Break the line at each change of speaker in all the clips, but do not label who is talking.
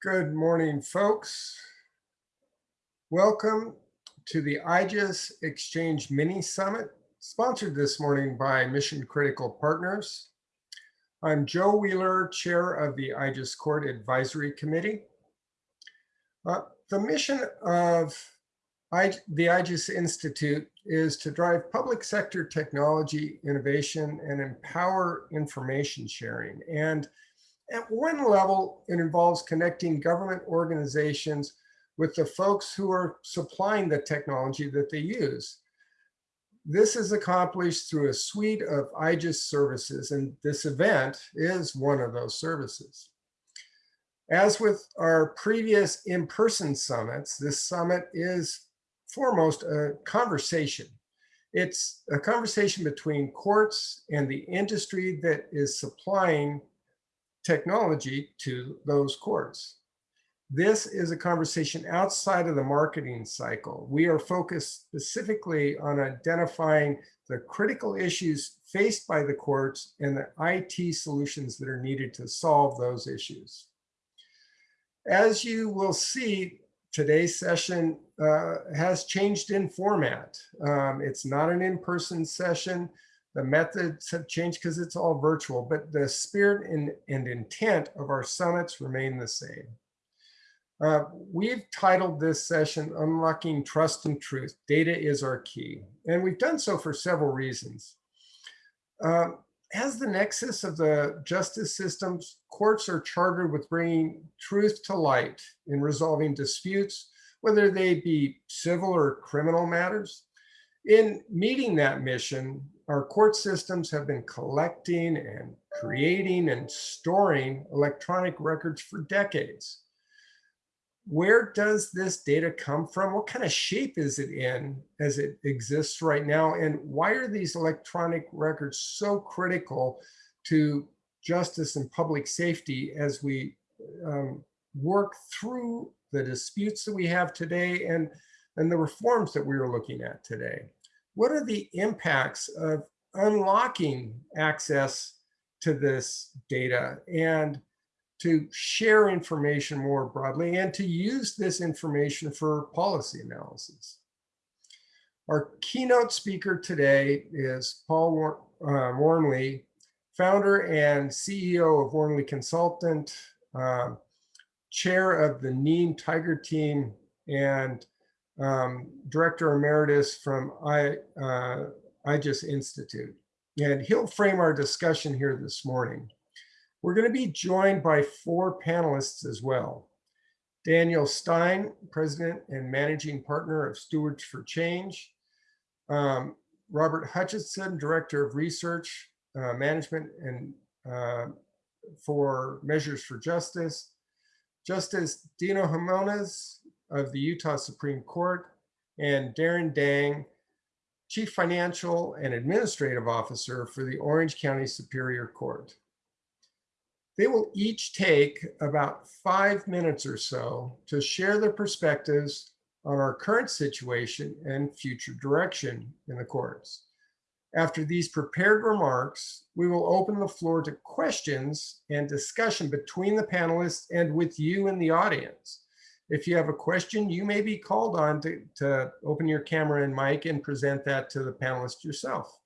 Good morning, folks. Welcome to the IJIS Exchange Mini Summit, sponsored this morning by Mission Critical Partners. I'm Joe Wheeler, Chair of the IJIS Court Advisory Committee. Uh, the mission of I, the IJIS Institute is to drive public sector technology innovation and empower information sharing. And at one level, it involves connecting government organizations with the folks who are supplying the technology that they use. This is accomplished through a suite of IJIS services, and this event is one of those services. As with our previous in-person summits, this summit is foremost a conversation. It's a conversation between courts and the industry that is supplying technology to those courts. This is a conversation outside of the marketing cycle. We are focused specifically on identifying the critical issues faced by the courts and the IT solutions that are needed to solve those issues. As you will see, today's session uh, has changed in format. Um, it's not an in-person session. The methods have changed because it's all virtual, but the spirit and, and intent of our summits remain the same. Uh, we've titled this session Unlocking Trust and Truth. Data is our key. And we've done so for several reasons. Uh, as the nexus of the justice systems, courts are chartered with bringing truth to light in resolving disputes, whether they be civil or criminal matters. In meeting that mission, our court systems have been collecting and creating and storing electronic records for decades where does this data come from? What kind of shape is it in as it exists right now? And why are these electronic records so critical to justice and public safety as we um, work through the disputes that we have today and, and the reforms that we are looking at today? What are the impacts of unlocking access to this data? And to share information more broadly and to use this information for policy analysis. Our keynote speaker today is Paul War uh, Wormeli, founder and CEO of Wormeli Consultant, uh, chair of the NIEM Tiger team, and um, director emeritus from I, uh, IJIS Institute. And he'll frame our discussion here this morning. We're going to be joined by four panelists as well. Daniel Stein, President and Managing Partner of Stewards for Change. Um, Robert Hutchinson, Director of Research, uh, Management and uh, for Measures for Justice. Justice Deno Himonas of the Utah Supreme Court and Darren Dang, Chief Financial and Administrative Officer for the Orange County Superior Court. They will each take about five minutes or so to share their perspectives on our current situation and future direction in the courts. After these prepared remarks, we will open the floor to questions and discussion between the panelists and with you in the audience. If you have a question, you may be called on to, to open your camera and mic and present that to the panelist yourself.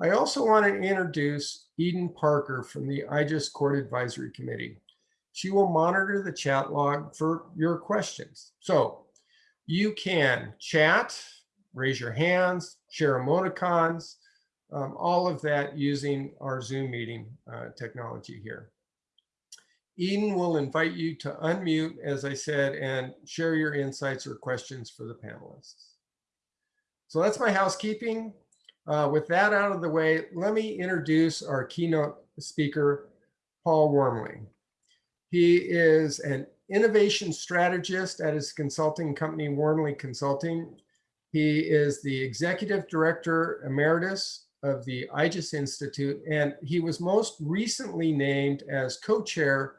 I also want to introduce Eden Parker from the IJIS Court Advisory Committee. She will monitor the chat log for your questions. So you can chat, raise your hands, share emoticons, um, all of that using our Zoom meeting uh, technology here. Eden will invite you to unmute, as I said, and share your insights or questions for the panelists. So that's my housekeeping. Uh, with that out of the way, let me introduce our keynote speaker, Paul Wormeli. He is an innovation strategist at his consulting company, Wormeli Consulting. He is the executive director emeritus of the IJIS Institute, and he was most recently named as co-chair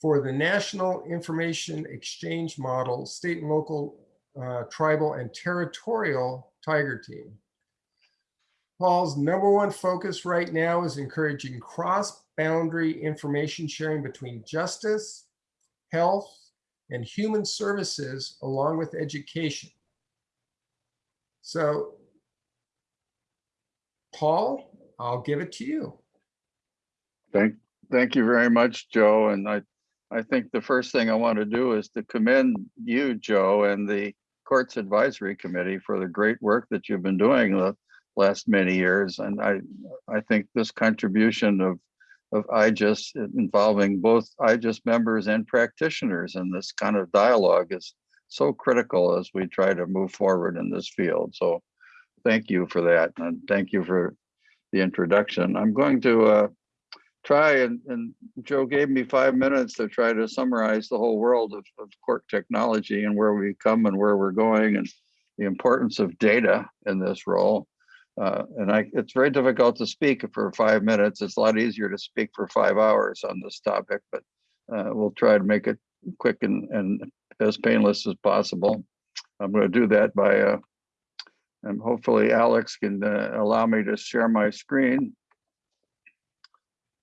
for the National Information Exchange Model State and Local uh, Tribal and Territorial Tiger Team. Paul's number one focus right now is encouraging cross-boundary information sharing between justice, health, and human services along with education. So Paul, I'll give it to you.
Thank, thank you very much, Joe. And I, I think the first thing I want to do is to commend you, Joe, and the Courts Advisory Committee for the great work that you've been doing the last many years. And I, I think this contribution of, of IJIS involving both IJIS members and practitioners in this kind of dialogue is so critical as we try to move forward in this field. So thank you for that. And thank you for the introduction. I'm going to uh, try and, and Joe gave me five minutes to try to summarize the whole world of, of court technology and where we come and where we're going and the importance of data in this role. Uh, and I, it's very difficult to speak for five minutes. It's a lot easier to speak for five hours on this topic, but uh, we'll try to make it quick and, and as painless as possible. I'm going to do that by, uh, and hopefully Alex can uh, allow me to share my screen.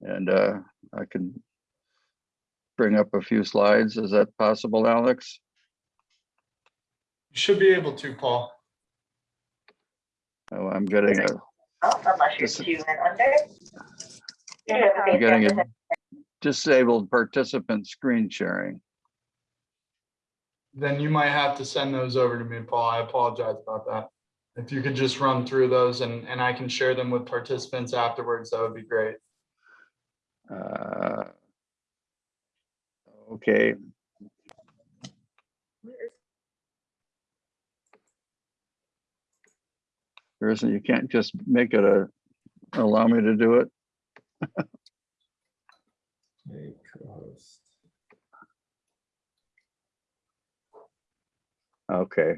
And uh, I can bring up a few slides. Is that possible, Alex?
You should be able to, Paul.
Oh, I'm getting a,
Oh, unless you're two and under. You have a
I'm getting a disabled participant screen sharing.
Then you might have to send those over to me, Paul. I apologize about that. If you could just run through those and, and I can share them with participants afterwards, that would be great.
Uh, Okay, isn't, you can't just make it a, allow me to do it.
Hey, co-host.
Okay.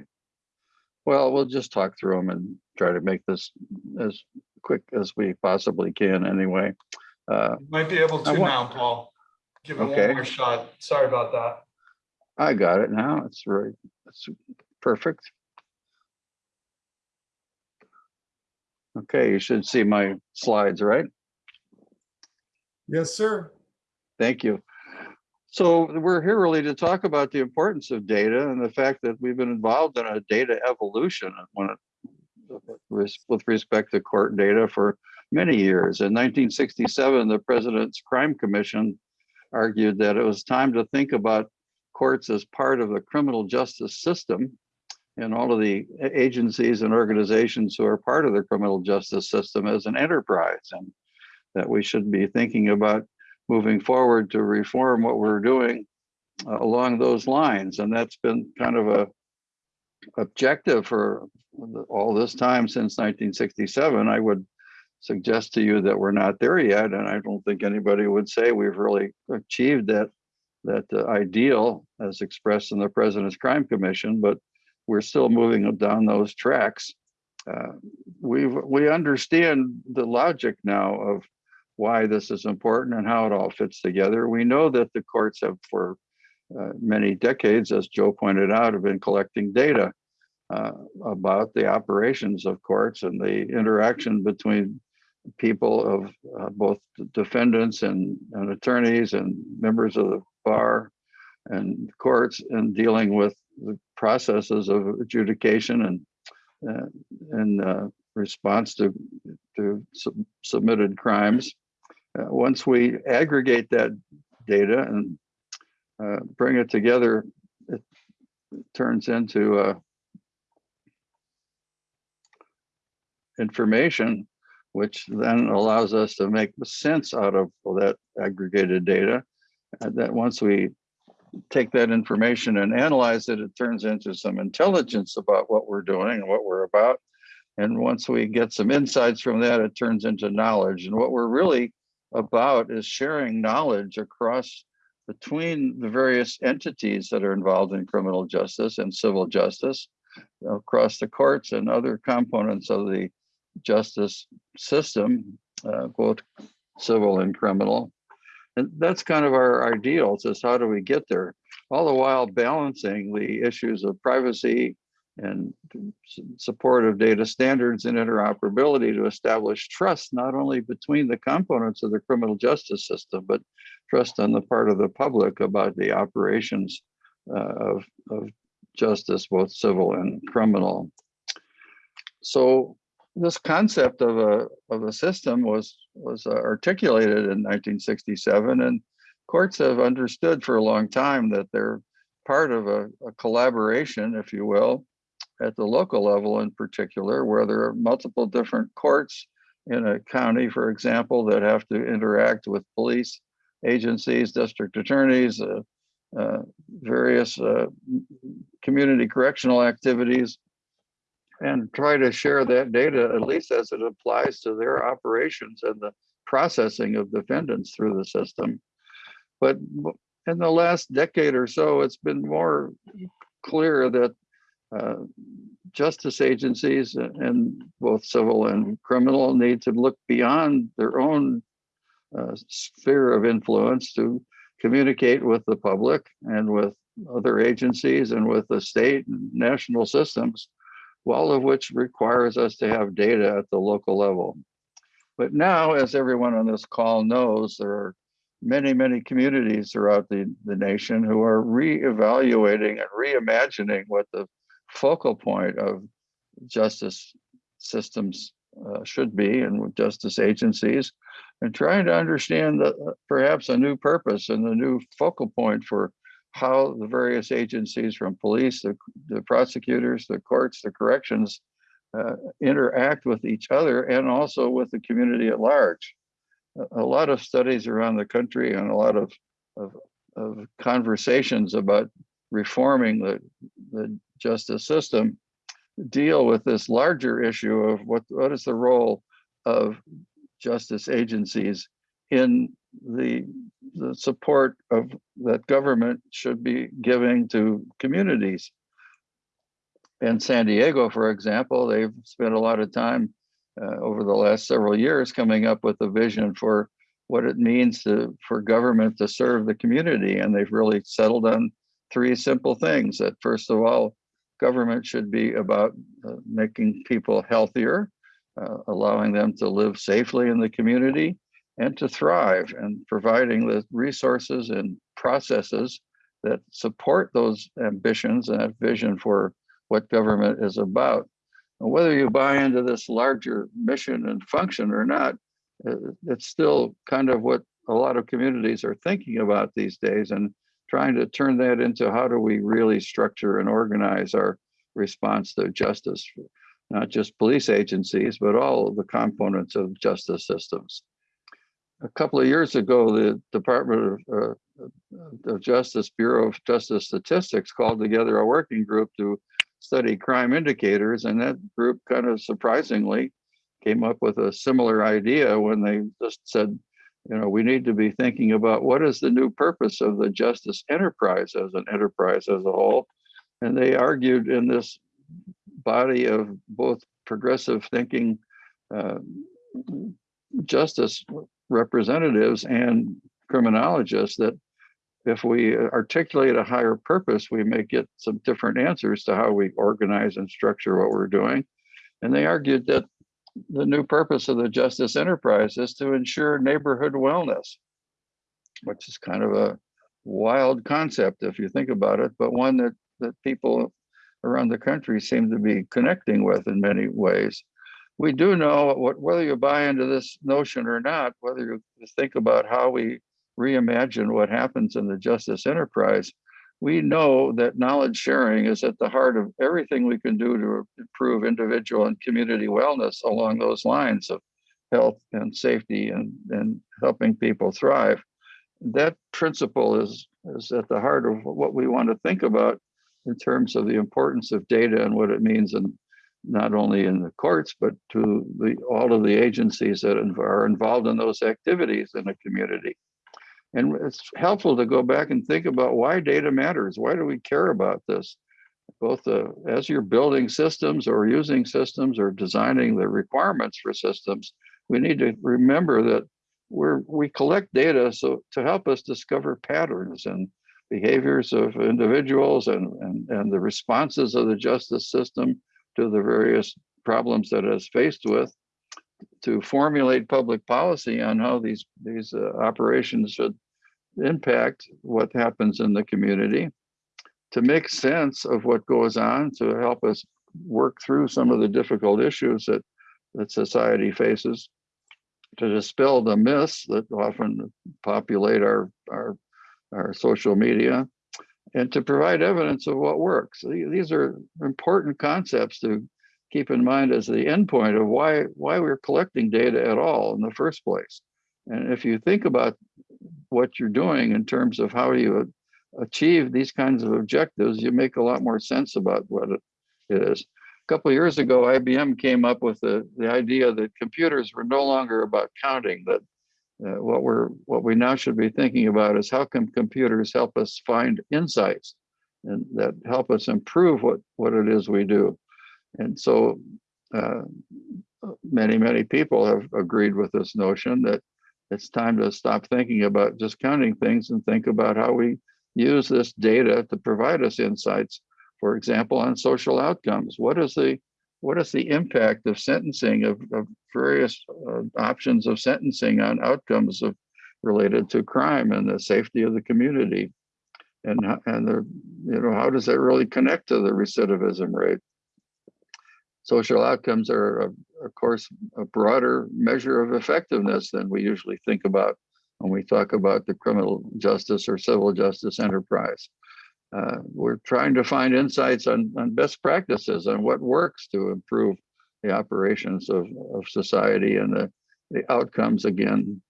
Well, we'll just talk through them and try to make this as quick as we possibly can anyway. Uh,
You Might be able
I
to now, Paul. Give it
Okay.
one more shot. Sorry about that.
I got it now. It's right, it's perfect. Okay, you should see my slides, right?
Yes, sir.
Thank you. So we're here really to talk about the importance of data and the fact that we've been involved in a data evolution when it, with with respect to court data for many years. In 1967, the President's Crime Commission argued that it was time to think about courts as part of the criminal justice system and all of the agencies and organizations who are part of the criminal justice system as an enterprise and that we should be thinking about moving forward to reform what we're doing uh, along those lines. And that's been kind of a objective for all this time since 1967. I would suggest to you that we're not there yet. And I don't think anybody would say we've really achieved that, that uh, ideal as expressed in the President's Crime Commission, but we're still moving down those tracks. Uh, we we understand the logic now of why this is important and how it all fits together. We know that the courts have for uh, many decades, as Joe pointed out, have been collecting data uh, about the operations of courts and the interaction between people of uh, both defendants and, and attorneys and members of the bar and courts and dealing with the processes of adjudication and uh, and uh, response to to sub- submitted crimes. Uh, once we aggregate that data and uh, bring it together, it turns into uh, information, which then allows us to make sense out of that aggregated data. That once we take that information and analyze it, it turns into some intelligence about what we're doing and what we're about. And once we get some insights from that, it turns into knowledge. And what we're really about is sharing knowledge across between the various entities that are involved in criminal justice and civil justice across the courts and other components of the justice system, uh, both civil and criminal. And that's kind of our ideals is how do we get there? All the while balancing the issues of privacy and support of data standards and interoperability to establish trust not only between the components of the criminal justice system, but trust on the part of the public about the operations uh, of, of justice, both civil and criminal. So this concept of a of a system was was uh, articulated in 1967, and courts have understood for a long time that they're part of a, a collaboration, if you will, at the local level in particular, where there are multiple different courts in a county, for example, that have to interact with police agencies, district attorneys, uh, uh, various uh, community correctional activities, and try to share that data, at least as it applies to their operations and the processing of defendants through the system. But in the last decade or so, it's been more clear that uh, justice agencies and both civil and criminal need to look beyond their own uh, sphere of influence to communicate with the public and with other agencies and with the state and national systems, all of which requires us to have data at the local level. But now, as everyone on this call knows, there are many, many communities throughout the, the nation who are reevaluating and reimagining what the focal point of justice systems uh, should be and with justice agencies and trying to understand that uh, perhaps a new purpose and a new focal point for how the various agencies from police, the, the prosecutors, the courts, the corrections uh, interact with each other and also with the community at large. A, lot of studies around the country and a lot of, of, of conversations about reforming the, the justice system deal with this larger issue of what, what is the role of justice agencies in the, the support of that government should be giving to communities. In San Diego, for example, they've spent a lot of time uh, over the last several years coming up with a vision for what it means to for government to serve the community. And they've really settled on three simple things that first of all, government should be about uh, making people healthier, uh, allowing them to live safely in the community and to thrive and providing the resources and processes that support those ambitions and that vision for what government is about. And whether you buy into this larger mission and function or not, uh, it's still kind of what a lot of communities are thinking about these days and trying to turn that into how do we really structure and organize our response to justice, not just police agencies, but all the components of justice systems. A couple of years ago, the Department of, uh, of Justice Bureau of Justice Statistics called together a working group to study crime indicators, and that group kind of surprisingly came up with a similar idea when they just said, you know, we need to be thinking about what is the new purpose of the justice enterprise as an enterprise as a whole. And they argued in this body of both progressive thinking uh, justice representatives and criminologists that if we articulate a higher purpose, we may get some different answers to how we organize and structure what we're doing. And they argued that the new purpose of the justice enterprise is to ensure neighborhood wellness, which is kind of a wild concept if you think about it, but one that, that people around the country seem to be connecting with in many ways. We do know what, whether you buy into this notion or not, whether you think about how we reimagine what happens in the justice enterprise, we know that knowledge sharing is at the heart of everything we can do to improve individual and community wellness along those lines of health and safety and, and helping people thrive. That principle is, is at the heart of what we want to think about in terms of the importance of data and what it means in not only in the courts, but to the, all of the agencies that are involved in those activities in a community. And it's helpful to go back and think about why data matters. Why do we care about this? Both uh, as you're building systems or using systems or designing the requirements for systems, we need to remember that we're, we collect data so to help us discover patterns and behaviors of individuals and, and, and the responses of the justice system to the various problems that it is faced with, to formulate public policy on how these, these uh, operations should impact what happens in the community, to make sense of what goes on, to help us work through some of the difficult issues that, that society faces, to dispel the myths that often populate our, our, our social media, and to provide evidence of what works. These are important concepts to keep in mind as the endpoint of why, why we're collecting data at all in the first place. And if you think about what you're doing in terms of how you achieve these kinds of objectives, you make a lot more sense about what it is. A couple years ago, IBM came up with the, the idea that computers were no longer about counting, that uh, what we're what we now should be thinking about is how can computers help us find insights and that help us improve what what it is we do. And so uh, many, many people have agreed with this notion that it's time to stop thinking about just counting things and think about how we use this data to provide us insights, for example, on social outcomes. What is the what is the impact of sentencing of, of various uh, options of sentencing on outcomes of related to crime and the safety of the community? And, and the, you know, how does that really connect to the recidivism rate? Social outcomes are, of of course, a broader measure of effectiveness than we usually think about when we talk about the criminal justice or civil justice enterprise. Uh, we're trying to find insights on, on best practices on what works to improve the operations of, of society and the, the outcomes again.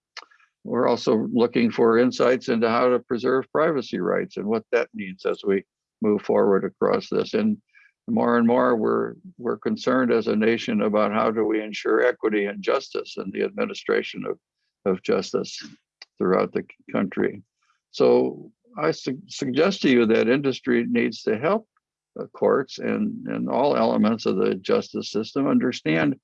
We're also looking for insights into how to preserve privacy rights and what that means as we move forward across this. And more and more, we're we're concerned as a nation about how do we ensure equity and justice in the administration of, of justice throughout the country. So I su- suggest to you that industry needs to help the courts and, and all elements of the justice system understand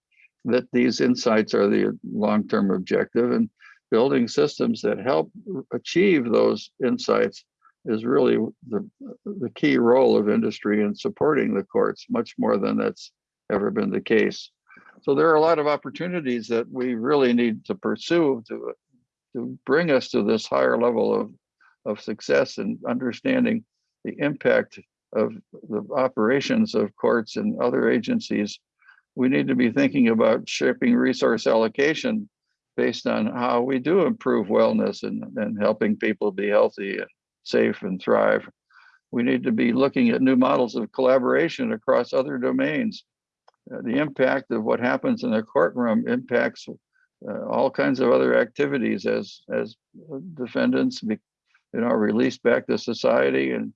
that these insights are the long-term objective and building systems that help achieve those insights is really the, the key role of industry in supporting the courts, much more than that's ever been the case. So there are a lot of opportunities that we really need to pursue to, to bring us to this higher level of, of success and understanding the impact of the operations of courts and other agencies. We need to be thinking about shaping resource allocation based on how we do improve wellness and, and helping people be healthy and safe and thrive. We need to be looking at new models of collaboration across other domains. Uh, the impact of what happens in the courtroom impacts uh, all kinds of other activities as as defendants be, you know released back to society and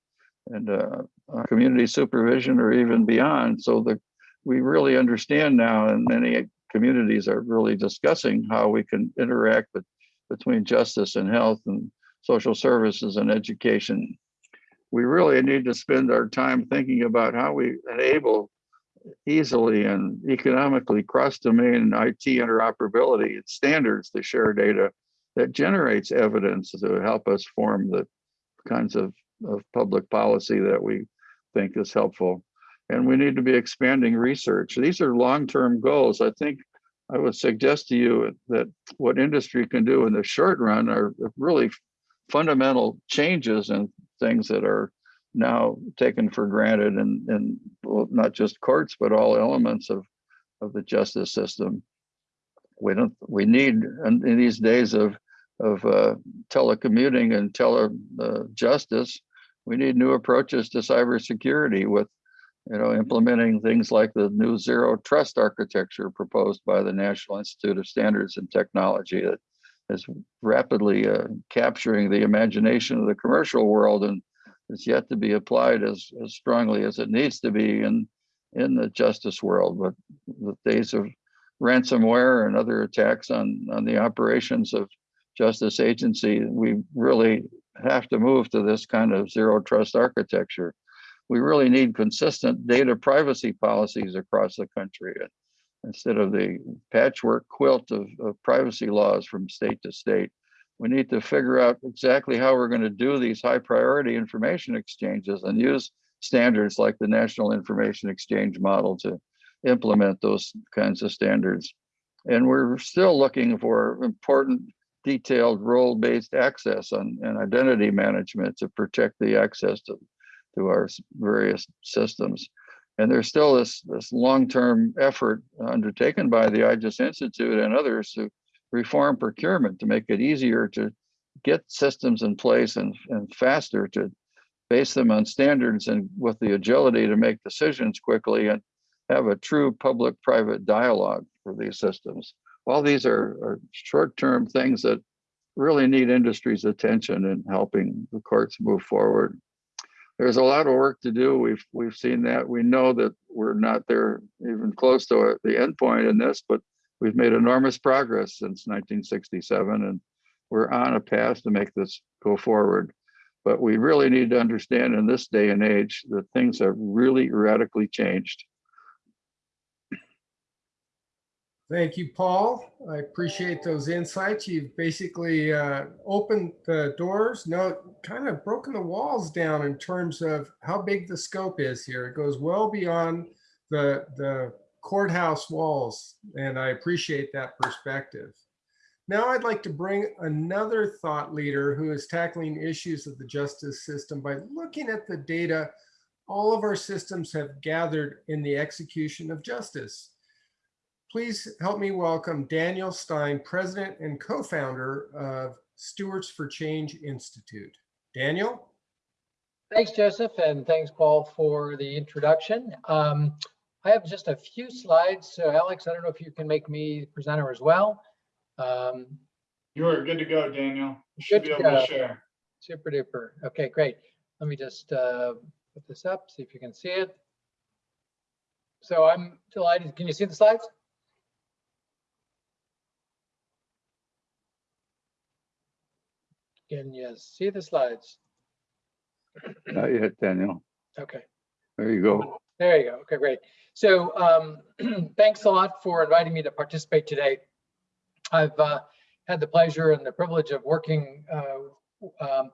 and uh, uh, community supervision or even beyond. So that we really understand now, and many communities are really discussing how we can interact with, between justice and health and social services and education. We really need to spend our time thinking about how we enable easily and economically cross-domain IT interoperability and standards to share data that generates evidence to help us form the kinds of, of public policy that we think is helpful. And we need to be expanding research. These are long-term goals. I think I would suggest to you that what industry can do in the short run are really fundamental changes and things that are now taken for granted and and well, not just courts but all elements of of the justice system we don't we need in, in these days of of uh, telecommuting and tele uh, justice we need new approaches to cybersecurity with you know implementing things like the new zero trust architecture proposed by the national institute of standards and technology that is rapidly uh, capturing the imagination of the commercial world and is yet to be applied as, as strongly as it needs to be in, in the justice world. But the days of ransomware and other attacks on, on the operations of justice agency, we really have to move to this kind of zero trust architecture. We really need consistent data privacy policies across the country uh, instead of the patchwork quilt of, of privacy laws from state to state. We need to figure out exactly how we're going to do these high priority information exchanges and use standards like the National Information Exchange model to implement those kinds of standards. And we're still looking for important detailed role-based access on, and identity management to protect the access to, to our various systems. And there's still this, this long-term effort undertaken by the IJIS Institute and others to reform procurement to make it easier to get systems in place and, and faster to base them on standards and with the agility to make decisions quickly and have a true public-private dialogue for these systems. All these are, are short-term things that really need industry's attention in helping the courts move forward. There's a lot of work to do. We've we've seen that. We know that we're not there even close to the end point in this, but we've made enormous progress since 1967, and we're on a path to make this go forward. But we really need to understand in this day and age that things have really radically changed.
Thank you, Paul. I appreciate those insights. You've basically uh, opened the doors, no, kind of broken the walls down in terms of how big the scope is here. It goes well beyond the, the courthouse walls, and I appreciate that perspective. Now I'd like to bring another thought leader who is tackling issues of the justice system by looking at the data all of our systems have gathered in the execution of justice. Please help me welcome Daniel Stein, President and co-founder of Stewards for Change Institute. Daniel?
Thanks, Joseph, and thanks, Paul, for the introduction. Um, I have just a few slides. So Alex, I don't know if you can make me presenter as well. Um,
You are good to go, Daniel. You should be able to
go.
share.
super duper. Okay, great. Let me just uh, put this up, see if you can see it. So I'm delighted. Can you see the slides? Can you see the slides?
Not yet, Daniel.
Okay.
There you go.
There you go. Okay, great. So um, thanks a lot for inviting me to participate today. I've uh, had the pleasure and the privilege of working uh, um,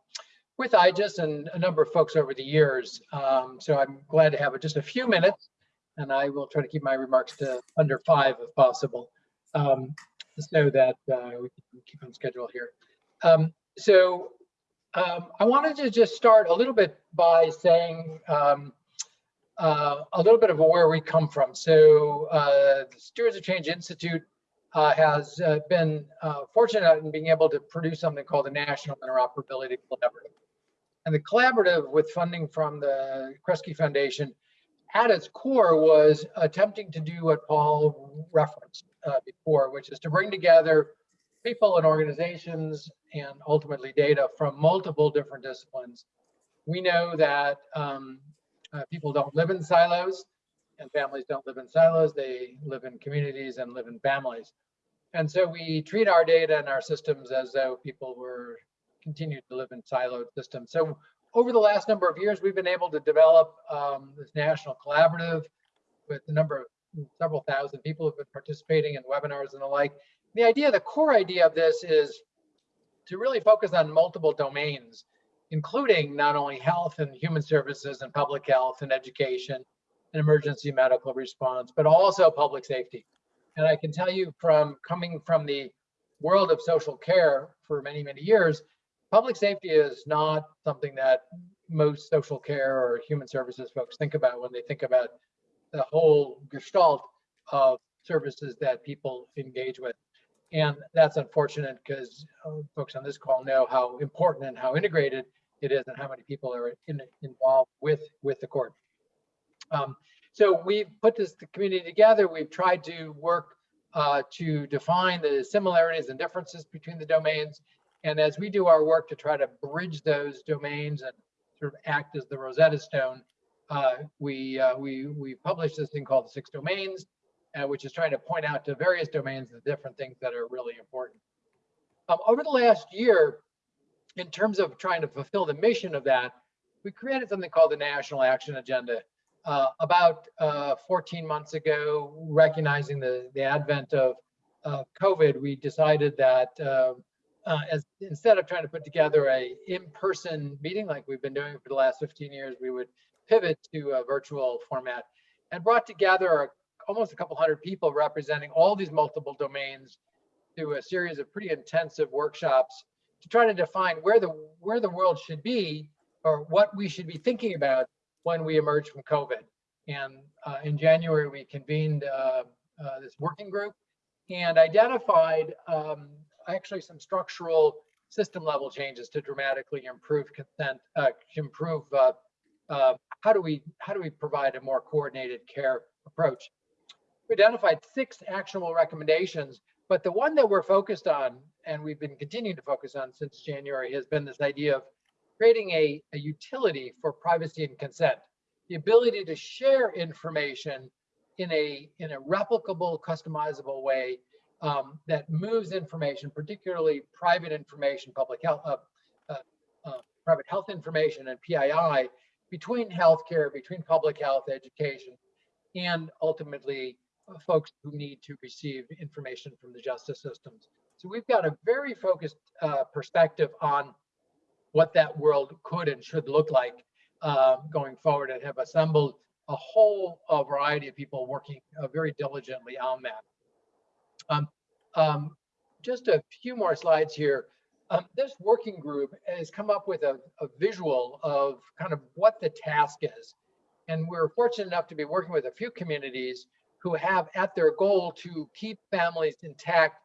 with IJIS and a number of folks over the years. Um, so I'm glad to have just a few minutes and I will try to keep my remarks to under five if possible um, so that uh, we can keep on schedule here. So um, I wanted to just start a little bit by saying um, uh, a little bit of where we come from. So uh, the Stewards of Change Institute uh, has uh, been uh, fortunate in being able to produce something called the National Interoperability Collaborative. And the collaborative with funding from the Kresge Foundation at its core was attempting to do what Paul referenced uh, before, which is to bring together people and organizations and ultimately data from multiple different disciplines. We know that um, uh, people don't live in silos and families don't live in silos. They live in communities and live in families. And so we treat our data and our systems as though people were continued to live in siloed systems. So over the last number of years, we've been able to develop um, this national collaborative with a number of several thousand people who have been participating in webinars and the like. The idea, the core idea of this is to really focus on multiple domains including not only health and human services and public health and education and emergency medical response, but also public safety. And I can tell you from coming from the world of social care for many, many years, public safety is not something that most social care or human services folks think about when they think about the whole gestalt of services that people engage with. And that's unfortunate because uh, folks on this call know how important and how integrated it is and how many people are in, involved with, with the court. Um, so we've put this the community together. We've tried to work uh, to define the similarities and differences between the domains. And as we do our work to try to bridge those domains and sort of act as the Rosetta Stone, uh, we, uh, we, we published this thing called Six Domains, uh, which is trying to point out to various domains the different things that are really important. Um, over the last year, in terms of trying to fulfill the mission of that, we created something called the National Action Agenda. Uh, about uh, 14 months ago, recognizing the, the advent of uh, COVID, we decided that uh, as instead of trying to put together a in-person meeting like we've been doing for the last 15 years, we would pivot to a virtual format and brought together a- almost a couple hundred people representing all these multiple domains through a series of pretty intensive workshops to try to define where the where the world should be or what we should be thinking about when we emerge from COVID. And uh, in January, we convened uh, uh, this working group and identified um, actually some structural system level changes to dramatically improve consent, uh, improve uh, uh, how do we how do we provide a more coordinated care approach. We identified six actionable recommendations, but the one that we're focused on, and we've been continuing to focus on since January, has been this idea of creating a, a utility for privacy and consent, the ability to share information in a in a replicable, customizable way um, that moves information, particularly private information, public health, uh, uh, uh, private health information, and PII between healthcare, between public health, education, and ultimately folks who need to receive information from the justice systems. So we've got a very focused uh, perspective on what that world could and should look like uh, going forward and have assembled a whole uh, variety of people working uh, very diligently on that. Um, um, just a few more slides here. Um, this working group has come up with a, a visual of kind of what the task is. And we're fortunate enough to be working with a few communities who have at their goal to keep families intact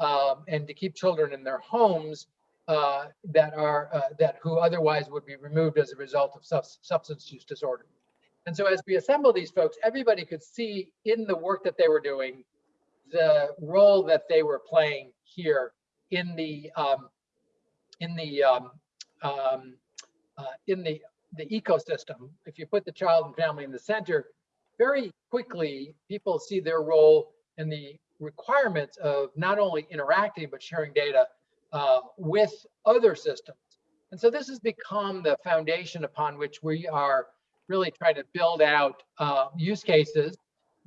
um, and to keep children in their homes uh, that are uh, that who otherwise would be removed as a result of subs substance use disorder. And so as we assemble these folks, everybody could see in the work that they were doing the role that they were playing here in the um, in the um, um, uh, in the the ecosystem. If you put the child and family in the center, very quickly people see their role and the requirements of not only interacting but sharing data uh, with other systems. And so this has become the foundation upon which we are really trying to build out uh, use cases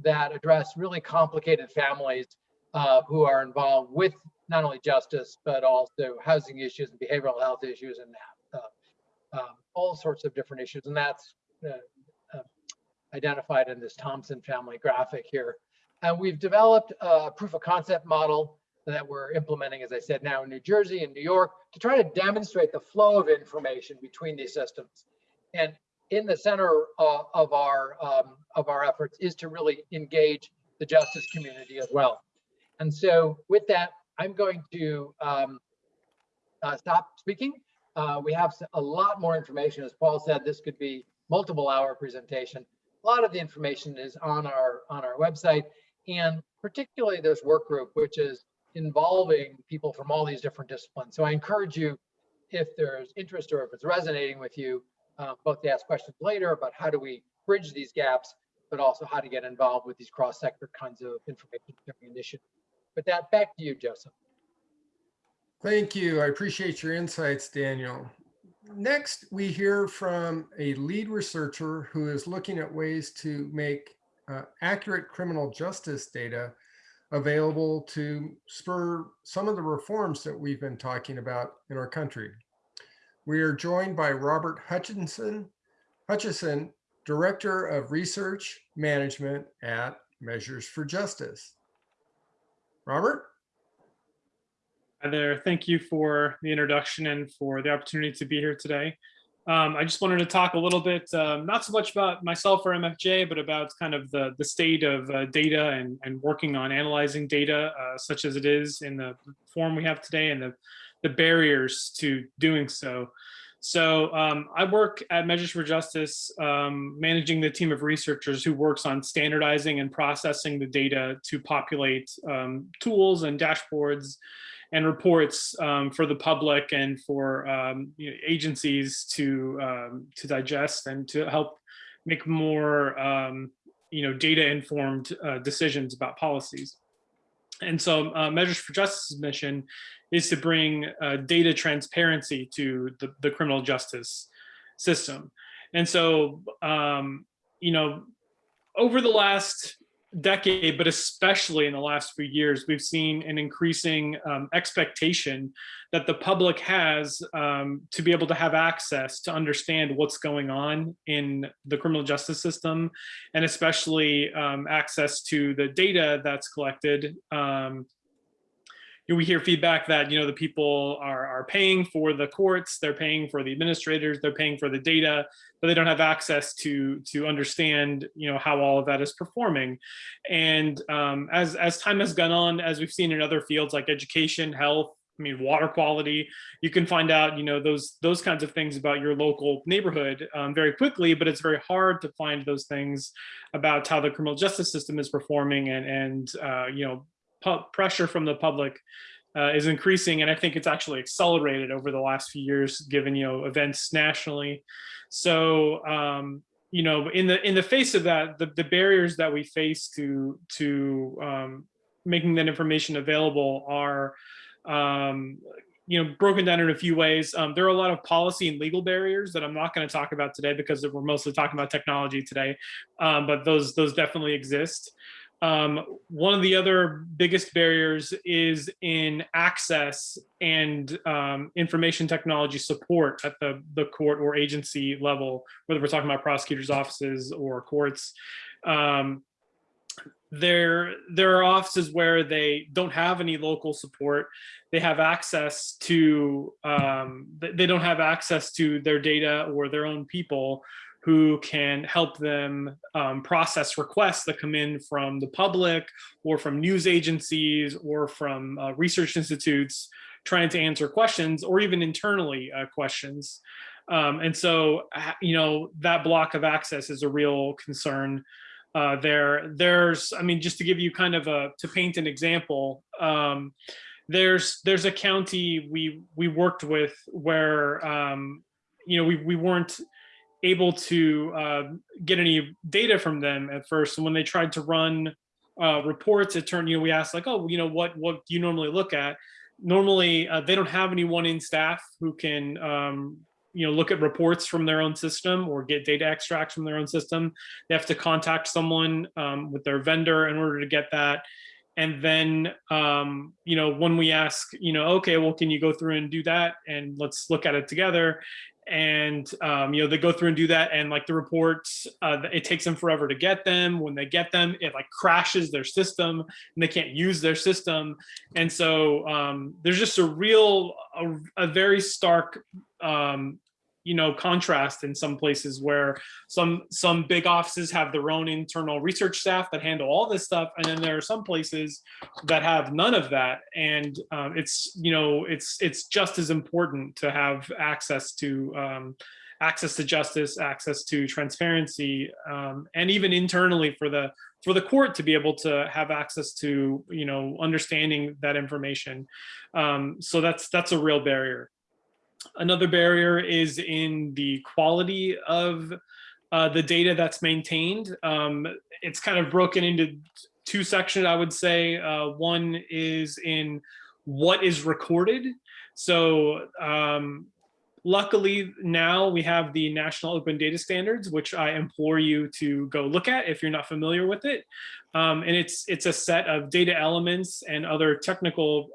that address really complicated families uh, who are involved with not only justice, but also housing issues and behavioral health issues and uh, um, all sorts of different issues. And that's uh, identified in this Thompson family graphic here. And we've developed a proof of concept model that we're implementing, as I said, now in New Jersey and New York to try to demonstrate the flow of information between these systems. And in the center uh, of our um, of our efforts is to really engage the justice community as well. And so with that, I'm going to um, uh, stop speaking. Uh, we have a lot more information. As Paul said, this could be multiple hour presentation. Lot of the information is on our on our website and particularly this work group, which is involving people from all these different disciplines. So I encourage you, if there's interest or if it's resonating with you, uh, both to ask questions later about how do we bridge these gaps, but also how to get involved with these cross-sector kinds of information sharing initiatives. With that, back to you, Joseph.
Thank you. I appreciate your insights, Daniel. Next, we hear from a lead researcher who is looking at ways to make uh, accurate criminal justice data available to spur some of the reforms that we've been talking about in our country. We are joined by Robert Hutchinson, Hutchison, Director of Research Management at Measures for Justice. Robert?
Hi there. Thank you for the introduction and for the opportunity to be here today. Um, I just wanted to talk a little bit, um, not so much about myself or MFJ, but about kind of the, the state of uh, data and, and working on analyzing data, uh, such as it is in the form we have today and the, the barriers to doing so. So um, I work at Measures for Justice, um, managing the team of researchers who works on standardizing and processing the data to populate um, tools and dashboards and reports um, for the public and for um, you know, agencies to um, to digest and to help make more um, you know data informed uh, decisions about policies. And so uh, Measures for Justice's mission is to bring uh, data transparency to the, the criminal justice system. And so, um, you know, over the last decade, but especially in the last few years, we've seen an increasing um, expectation that the public has um, to be able to have access to understand what's going on in the criminal justice system, and especially um, access to the data that's collected. You know, we hear feedback that you know the people are are paying for the courts, they're paying for the administrators, they're paying for the data, but they don't have access to to understand you know how all of that is performing. And um, as as time has gone on, as we've seen in other fields like education, health, I mean water quality, you can find out you know those those kinds of things about your local neighborhood um, very quickly, but it's very hard to find those things about how the criminal justice system is performing and and uh, you know pressure from the public uh, is increasing, and I think it's actually accelerated over the last few years, given you know events nationally. So um, you know, in the in the face of that, the, the barriers that we face to to um, making that information available are um, you know broken down in a few ways. Um, there are a lot of policy and legal barriers that I'm not going to talk about today because we're mostly talking about technology today, um, but those those definitely exist. Um, one of the other biggest barriers is in access and um, information technology support at the, the court or agency level, whether we're talking about prosecutors' offices or courts. Um, there, there are offices where they don't have any local support. They have access to, um, they don't have access to their data or their own people who can help them um, process requests that come in from the public or from news agencies or from uh, research institutes trying to answer questions or even internally uh, questions. Um, and so, uh, you know, that block of access is a real concern uh, there. There's, I mean, just to give you kind of a, to paint an example, um, there's there's a county we we worked with where, um, you know, we, we weren't able to uh, get any data from them at first. And when they tried to run uh, reports, it turned, you know, we asked like, oh, you know, what, what do you normally look at? Normally, uh, they don't have anyone in staff who can, um, you know, look at reports from their own system or get data extracts from their own system. They have to contact someone um, with their vendor in order to get that. And then, um, you know, when we ask, you know, okay, well, can you go through and do that? And let's look at it together and um, you know they go through and do that and like the reports uh, it takes them forever to get them. When they get them it like crashes their system and they can't use their system. And so um, there's just a real a, a very stark um, you know contrast in some places where some some big offices have their own internal research staff that handle all this stuff and then there are some places that have none of that. And um, it's you know it's it's just as important to have access to um, access to justice access to transparency um, and even internally for the for the court to be able to have access to you know understanding that information. Um, so that's that's a real barrier Another barrier is in the quality of uh, the data that's maintained. Um, it's kind of broken into two sections, I would say. Uh, one is in what is recorded. So um, luckily now we have the National Open Data Standards, which I implore you to go look at if you're not familiar with it. Um, and it's it's a set of data elements and other technical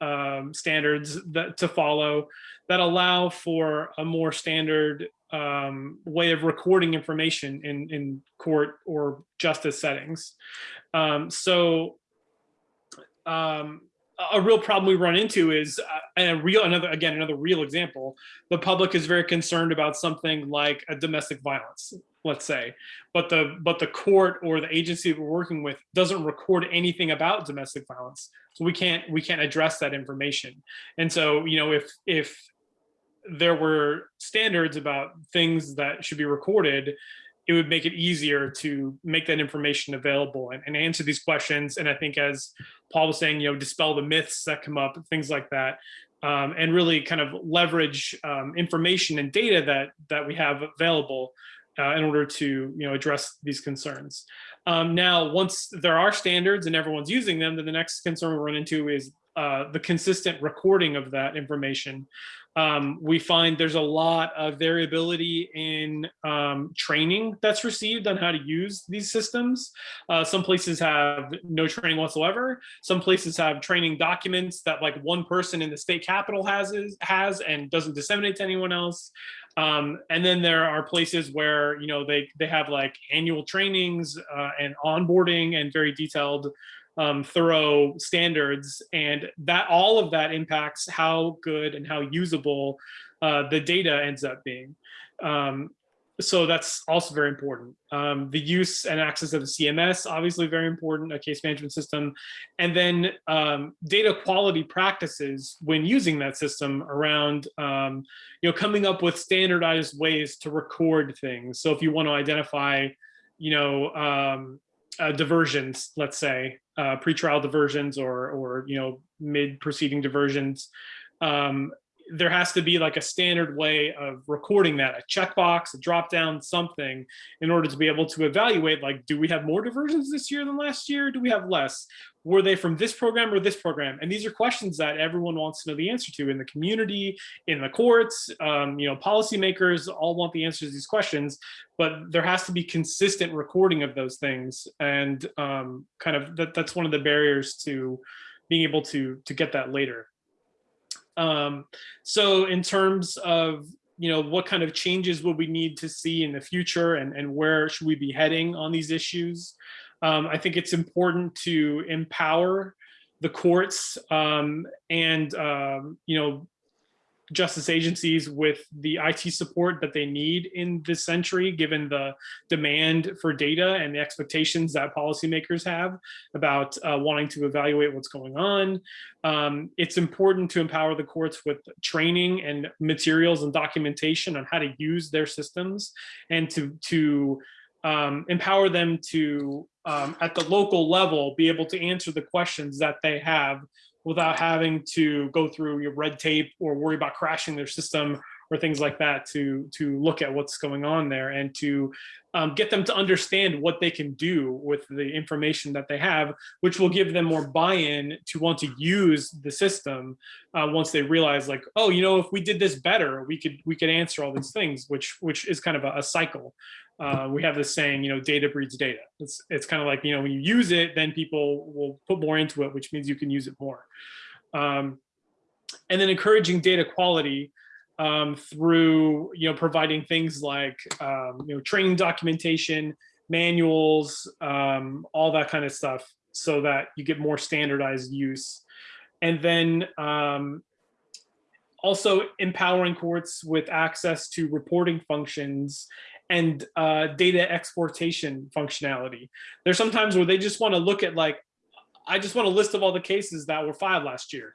um, standards that to follow that allow for a more standard um, way of recording information in, in court or justice settings. Um, so um, a real problem we run into is uh, a real another again another real example the public is very concerned about something like a domestic violence let's say but the but the court or the agency we're working with doesn't record anything about domestic violence so we can't we can't address that information and so you know if if there were standards about things that should be recorded it would make it easier to make that information available and, and answer these questions. And I think as Paul was saying, you know, dispel the myths that come up, things like that, um, and really kind of leverage um, information and data that that we have available uh, in order to you know address these concerns. Um, now, once there are standards and everyone's using them, then the next concern we run into is uh, the consistent recording of that information. Um, we find there's a lot of variability in um, training that's received on how to use these systems. Uh, some places have no training whatsoever. Some places have training documents that like one person in the state capital has has and doesn't disseminate to anyone else. Um, and then there are places where you know they they have like annual trainings uh, and onboarding and very detailed um, thorough standards and that all of that impacts how good and how usable uh, the data ends up being. Um, so that's also very important. Um, the use and access of the CMS, obviously very important, a case management system. And then um, data quality practices when using that system around, um, you know, coming up with standardized ways to record things. So if you want to identify, you know, um, uh, diversions, let's say, uh, pretrial diversions or, or you know, mid proceeding diversions, um, there has to be like a standard way of recording that, a checkbox, a drop down, something, in order to be able to evaluate, like, do we have more diversions this year than last year? Do we have less? Were they from this program or this program? And these are questions that everyone wants to know the answer to in the community, in the courts, um, you know, policymakers all want the answers to these questions, but there has to be consistent recording of those things. And um, kind of that, that's one of the barriers to being able to, to get that later. Um, so in terms of, you know, what kind of changes will we need to see in the future and, and where should we be heading on these issues? Um, I think it's important to empower the courts um, and, um, you know, justice agencies with the IT support that they need in this century, given the demand for data and the expectations that policymakers have about uh, wanting to evaluate what's going on. Um, it's important to empower the courts with training and materials and documentation on how to use their systems and to, to um, empower them to, um, at the local level, be able to answer the questions that they have without having to go through your red tape or worry about crashing their system or things like that to to look at what's going on there and to um, get them to understand what they can do with the information that they have, which will give them more buy-in to want to use the system uh, once they realize like, oh, you know, if we did this better, we could we could answer all these things, which which is kind of a, a cycle. Uh, we have this saying, you know, data breeds data. It's it's kind of like, you know, when you use it, then people will put more into it, which means you can use it more. Um, and then encouraging data quality um, through, you know, providing things like, um, you know, training documentation, manuals, um, all that kind of stuff so that you get more standardized use. And then um, also empowering courts with access to reporting functions and uh, data exportation functionality. There's sometimes where they just want to look at like, I just want a list of all the cases that were filed last year.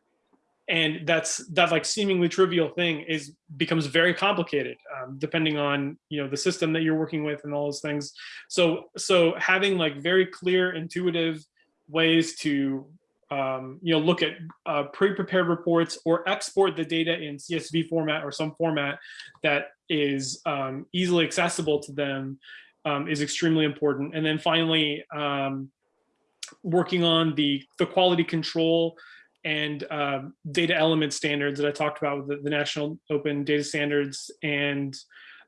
And that's that like seemingly trivial thing is becomes very complicated um, depending on you know the system that you're working with and all those things. So so having like very clear, intuitive ways to um, you know look at uh, pre-prepared reports or export the data in CSV format or some format that is um, easily accessible to them um, is extremely important. And then finally, um, working on the, the quality control and um, data element standards that I talked about with the, the National Open Data Standards and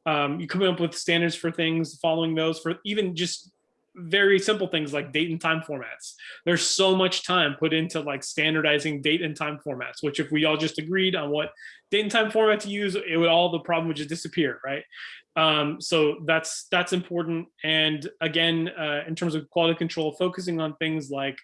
um, you come up with standards for things, following those for even just very simple things like date and time formats. There's so much time put into like standardizing date and time formats, which if we all just agreed on what date and time format to use, it would all the problem would just disappear, right? Um, so that's that's important. And again, uh, in terms of quality control, focusing on things like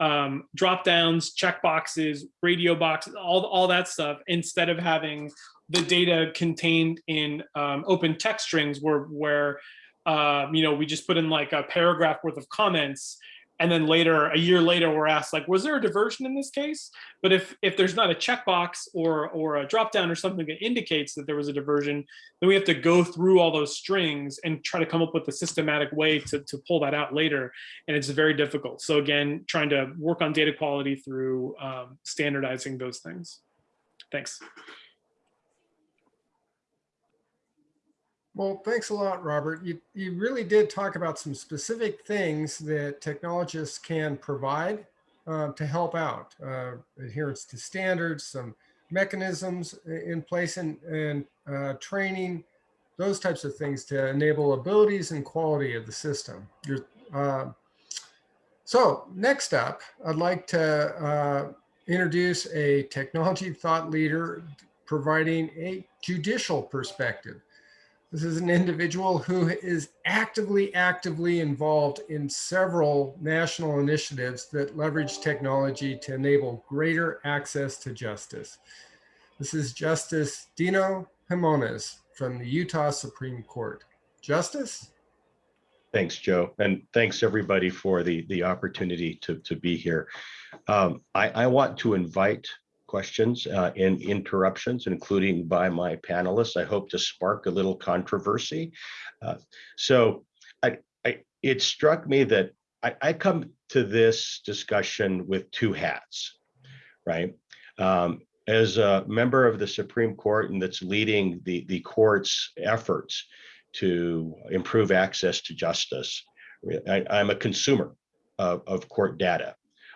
um, drop downs, check boxes, radio boxes, all, all that stuff, instead of having the data contained in um, open text strings where, where um, you know, we just put in like a paragraph worth of comments and then later, a year later, we're asked like, was there a diversion in this case? But if if there's not a checkbox or or a dropdown or something that indicates that there was a diversion, then we have to go through all those strings and try to come up with a systematic way to, to pull that out later. And it's very difficult. So again, trying to work on data quality through um, standardizing those things. Thanks.
Well, thanks a lot, Robert. You, you really did talk about some specific things that technologists can provide uh, to help out. Uh, adherence to standards, some mechanisms in place and, and uh, training, those types of things to enable abilities and quality of the system. Uh, so next up, I'd like to uh, introduce a technology thought leader providing a judicial perspective. This is an individual who is actively, actively involved in several national initiatives that leverage technology to enable greater access to justice. This is Justice Deno Himonas from the Utah Supreme Court. Justice?
Thanks, Joe, and thanks everybody for the the opportunity to to be here. Um, I I want to invite questions uh, and interruptions, including by my panelists. I hope to spark a little controversy. Uh, so, I I it struck me that I, I come to this discussion with two hats, right? Um, as a member of the Supreme Court and that's leading the the court's efforts to improve access to justice. I, am a consumer of, of court data.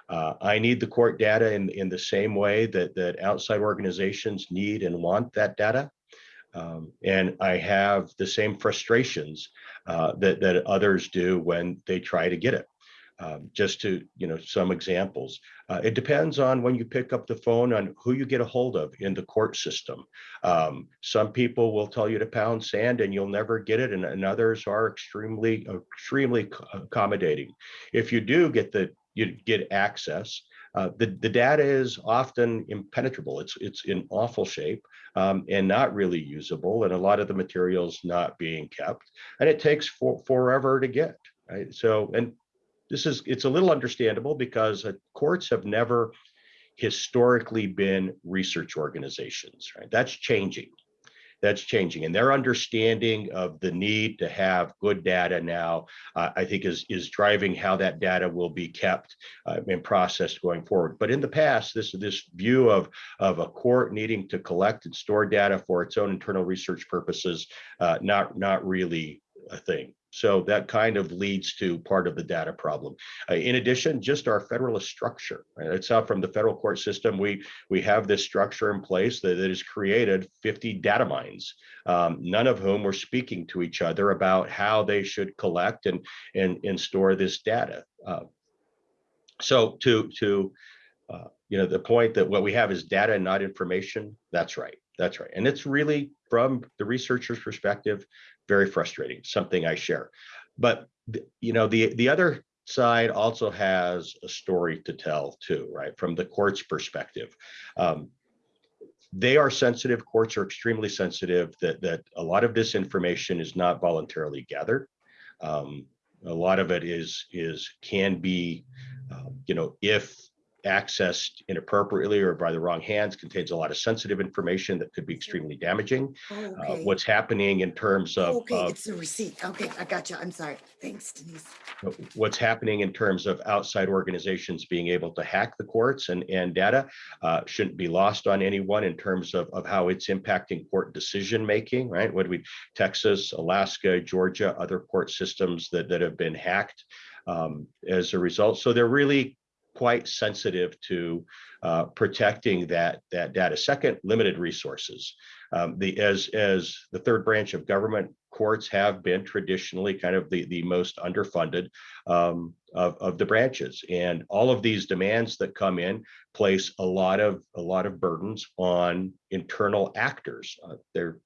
Uh, I need the court data in, in the same way that, that outside organizations need and want that data. Um, and I have the same frustrations uh, that, that others do when they try to get it. Um, just to, you know, some examples. Uh, it depends on when you pick up the phone on who you get a hold of in the court system. Um, some people will tell you to pound sand and you'll never get it, and, and others are extremely, extremely accommodating. If you do get the, you get access, uh, the, the data is often impenetrable. It's, it's in awful shape um, and not really usable, and a lot of the materials not being kept, and it takes for, forever to get. Right? So, and this is it's a little understandable because uh, courts have never historically been research organizations right that's changing that's changing. And their understanding of the need to have good data now uh, i think is is driving how that data will be kept uh, and processed going forward. But in the past this this view of of a court needing to collect and store data for its own internal research purposes uh, not not really a thing so that kind of leads to part of the data problem. Uh, in addition, just our federalist structure. Right? It's out from the federal court system. We we have this structure in place that, that has created 50 data mines, um, none of whom were speaking to each other about how they should collect and and, and store this data. Uh, so to to uh, you know the point that what we have is data and not information. That's right. That's right. And it's really from the researcher's perspective, very frustrating, something I share. But you know, the the other side also has a story to tell too, right? From the court's perspective. Um, they are sensitive, courts are extremely sensitive that, that a lot of this information is not voluntarily gathered. Um, a lot of it is, is can be, um, you know, if accessed inappropriately or by the wrong hands contains a lot of sensitive information that could be extremely damaging.
Oh,
Uh,
Okay.
what's happening in terms of,
Okay,
of
it's the receipt. Okay, I got you. I'm sorry. Thanks, Denise.
what's happening in terms of outside organizations being able to hack the courts and, and data uh, shouldn't be lost on anyone in terms of, of how it's impacting court decision making, right? What do we, Texas, Alaska, Georgia, other court systems that, that have been hacked um, as a result. So they're really quite sensitive to uh, protecting that that data. Second, limited resources. Um, the as as the third branch of government, courts have been traditionally kind of the the most underfunded um, of of the branches, and all of these demands that come in place a lot of a lot of burdens on internal actors. Uh, they're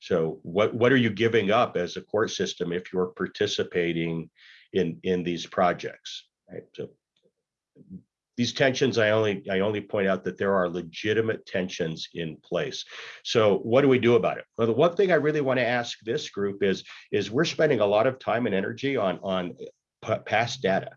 so what what are you giving up as a court system if you're participating in in these projects? Right. So these tensions, I only I only point out that there are legitimate tensions in place. So what do we do about it? Well, the one thing I really want to ask this group is is we're spending a lot of time and energy on on p- past data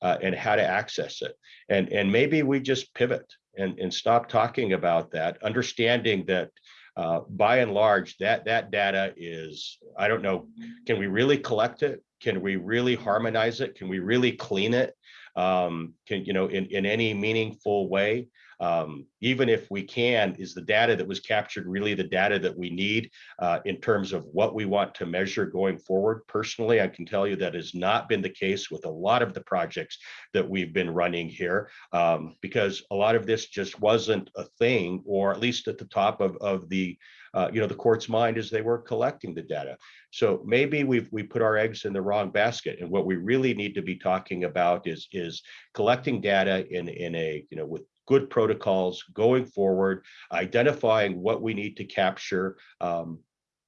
uh, and how to access it, and and maybe we just pivot and and stop talking about that, understanding that. Uh, by and large, that that data is, I don't know, can we really collect it? Can we really harmonize it? Can we really clean it? Um, can, you know, in, in any meaningful way. Um, even if we can, is the data that was captured really the data that we need uh, in terms of what we want to measure going forward? Personally, I can tell you that has not been the case with a lot of the projects that we've been running here um, because a lot of this just wasn't a thing, or at least at the top of, of the uh, you know, the court's mind as they were collecting the data. So maybe we've we put our eggs in the wrong basket. And what we really need to be talking about is is collecting data in in a you know with good protocols going forward, identifying what we need to capture. Um,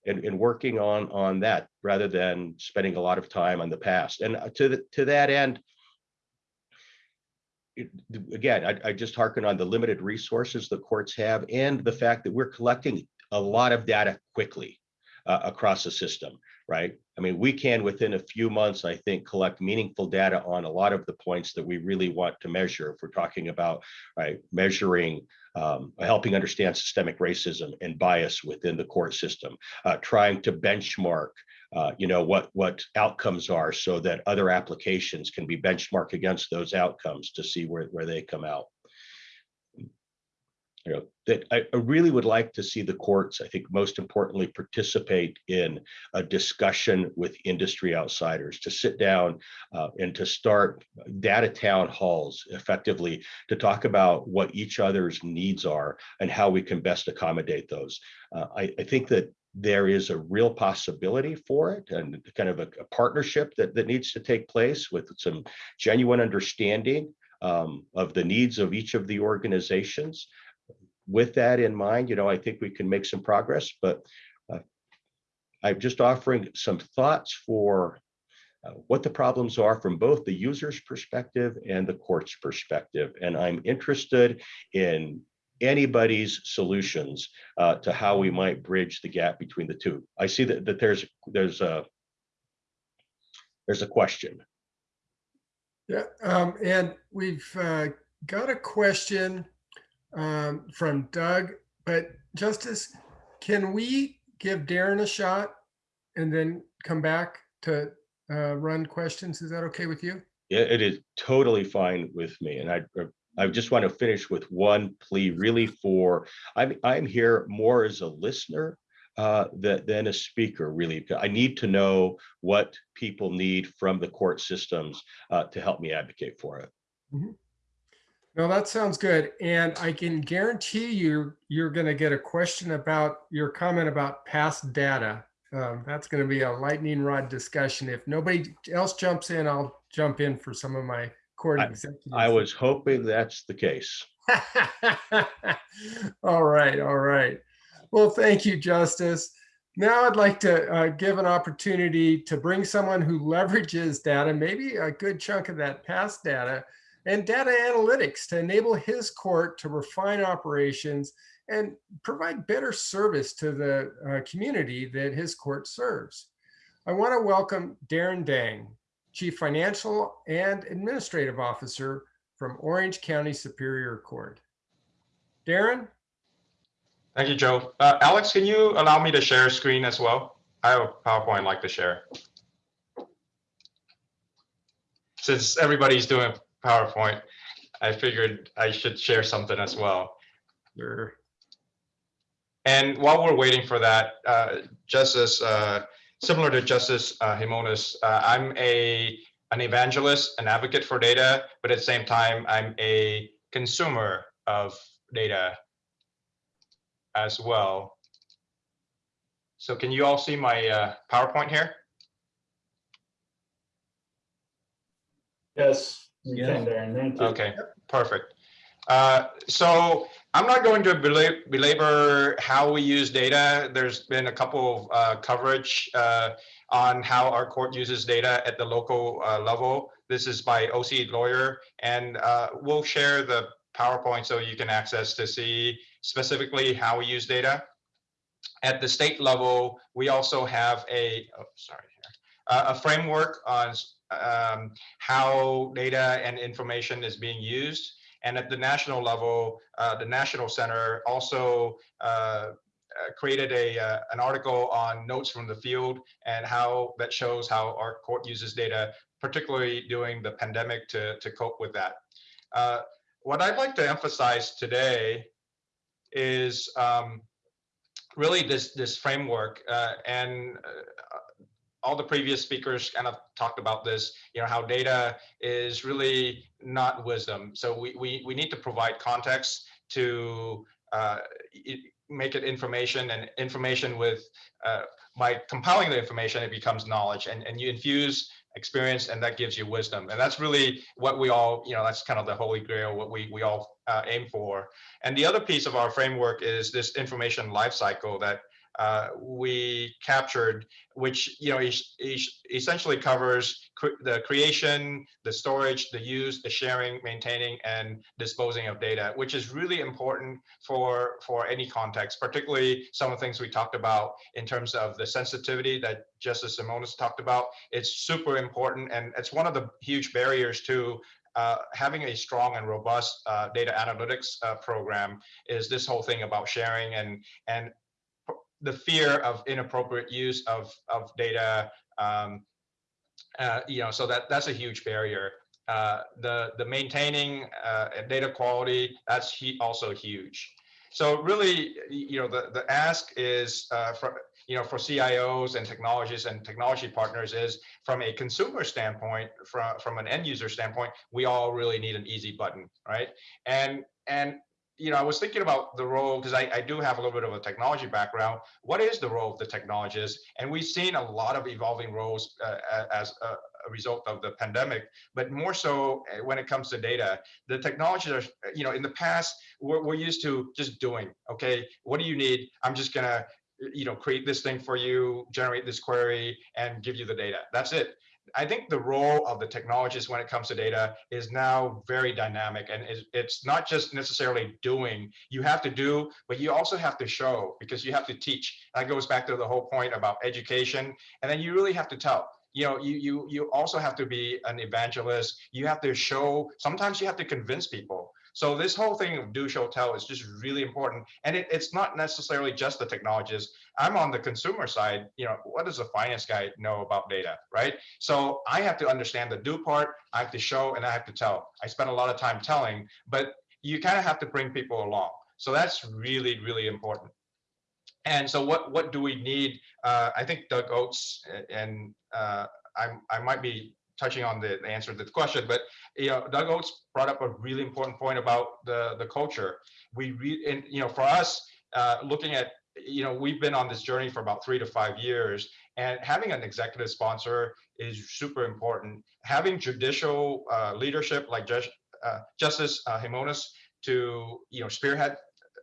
and, and working on on that rather than spending a lot of time on the past. And uh, to the, to that end, again, I, I just hearken on the limited resources the courts have and the fact that we're collecting a lot of data quickly uh, across the system, right? I mean, we can within a few months, I think, collect meaningful data on a lot of the points that we really want to measure. If we're talking about, right, measuring, um, helping understand systemic racism and bias within the court system, uh, trying to benchmark uh, you know, what what outcomes are so that other applications can be benchmarked against those outcomes to see where, where they come out. You know, that I, I really would like to see the courts, I think most importantly, participate in a discussion with industry outsiders to sit down uh, and to start data town halls effectively to talk about what each other's needs are and how we can best accommodate those. Uh, I, I think that there is a real possibility for it and kind of a, a partnership that, that needs to take place with some genuine understanding um, of the needs of each of the organizations. With that in mind, you know, I think we can make some progress, but uh, I'm just offering some thoughts for uh, what the problems are from both the user's perspective and the court's perspective. And I'm interested in anybody's solutions uh, to how we might bridge the gap between the two. I see that, that there's there's a there's a question.
Yeah, um, and we've uh, got a question um, from Doug, but Justice, can we give Darren a shot and then come back to uh, run questions? Is that okay with you?
Yeah, it is totally fine with me. And I I just want to finish with one plea really for I'm I'm here more as a listener uh, than, than a speaker, really. I need to know what people need from the court systems uh, to help me advocate for it.
No, that sounds good. And I can guarantee you, you're going to get a question about your comment about past data. Um, that's going to be a lightning rod discussion. If nobody else jumps in, I'll jump in for some of my court executives.
I was hoping that's the case.
all right, all right. Well, thank you, Justice. Now I'd like to uh, give an opportunity to bring someone who leverages data, maybe a good chunk of that past data, and data analytics to enable his court to refine operations and provide better service to the uh, community that his court serves. I want to welcome Darren Dang, Chief Financial and Administrative Officer from Orange County Superior Court. Darren?
Thank you, Joe. Uh, Alex, can you allow me to share screen as well? I have a PowerPoint I'd like to share. Since everybody's doing PowerPoint, I figured I should share something as well.
Sure.
And while we're waiting for that, uh, Justice, uh, similar to Justice uh, Himonas, uh, I'm a an evangelist, an advocate for data, but at the same time, I'm a consumer of data as well. So can you all see my uh, PowerPoint here?
Yes, you can, Darren. Thank you.
Okay, perfect. Uh, so I'm not going to belabor how we use data. There's been a couple of uh, coverage uh, on how our court uses data at the local uh, level. This is by OC Lawyer, and uh, we'll share the PowerPoint so you can access to see specifically how we use data. At the state level, we also have a, oh, sorry, uh, a framework on um, how data and information is being used. And at the national level, uh, the National Center also uh, uh, created a uh, an article on notes from the field and how that shows how our court uses data, particularly during the pandemic to, to cope with that. Uh, what I'd like to emphasize today is um, really this this framework uh, and all the previous speakers kind of talked about this you know how data is really not wisdom. So we we, we need to provide context to uh, make it information and information with uh, by compiling the information it becomes knowledge and and you infuse experience and that gives you wisdom. And that's really what we all you know that's kind of the holy grail what we we all uh, aim for. And the other piece of our framework is this information lifecycle that uh, we captured, which you know es es essentially covers cr the creation, the storage, the use, the sharing, maintaining, and disposing of data, which is really important for for any context, particularly some of the things we talked about in terms of the sensitivity that Justice Himonas talked about. It's super important, and it's one of the huge barriers to uh, having a strong and robust uh, data analytics uh, program is this whole thing about sharing and and the fear of inappropriate use of of data um, uh, you know so that that's a huge barrier. Uh, the the maintaining uh, data quality that's he also huge. So really you know the the ask is uh, for you know for CIOs and technologists and technology partners is from a consumer standpoint from from an end user standpoint we all really need an easy button right? And and you know, I was thinking about the role because I, I do have a little bit of a technology background. What is the role of the technologist? And we've seen a lot of evolving roles uh, as a, a, result of the pandemic, but more so uh, when it comes to data. The technologies are, you know, in the past, we're, we're used to just doing, okay, what do you need? I'm just gonna, you know, create this thing for you, generate this query, and give you the data. That's it. I think the role of the technologist when it comes to data is now very dynamic and it's not just necessarily doing, you have to do, but you also have to show because you have to teach. That goes back to the whole point about education. And then you really have to tell you know you you you also have to be an evangelist you have to show sometimes you have to convince people so this whole thing of do, show, tell is just really important. And it, it's not necessarily just the technologists. I'm on the consumer side. You know, what does a finance guy know about data, right? So I have to understand the do part. I have to show and I have to tell. I spend a lot of time telling, but you kind of have to bring people along. So that's really, really important. And so what, what do we need? Uh, I think Doug Oates and uh, I, I might be touching on the, the answer to the question, but you know, Doug Oates brought up a really important point about the the culture. We re, and you know, for us, uh, looking at you know, we've been on this journey for about three to five years, and having an executive sponsor is super important. Having judicial uh, leadership like Just, uh, Justice uh, Himonas to you know spearhead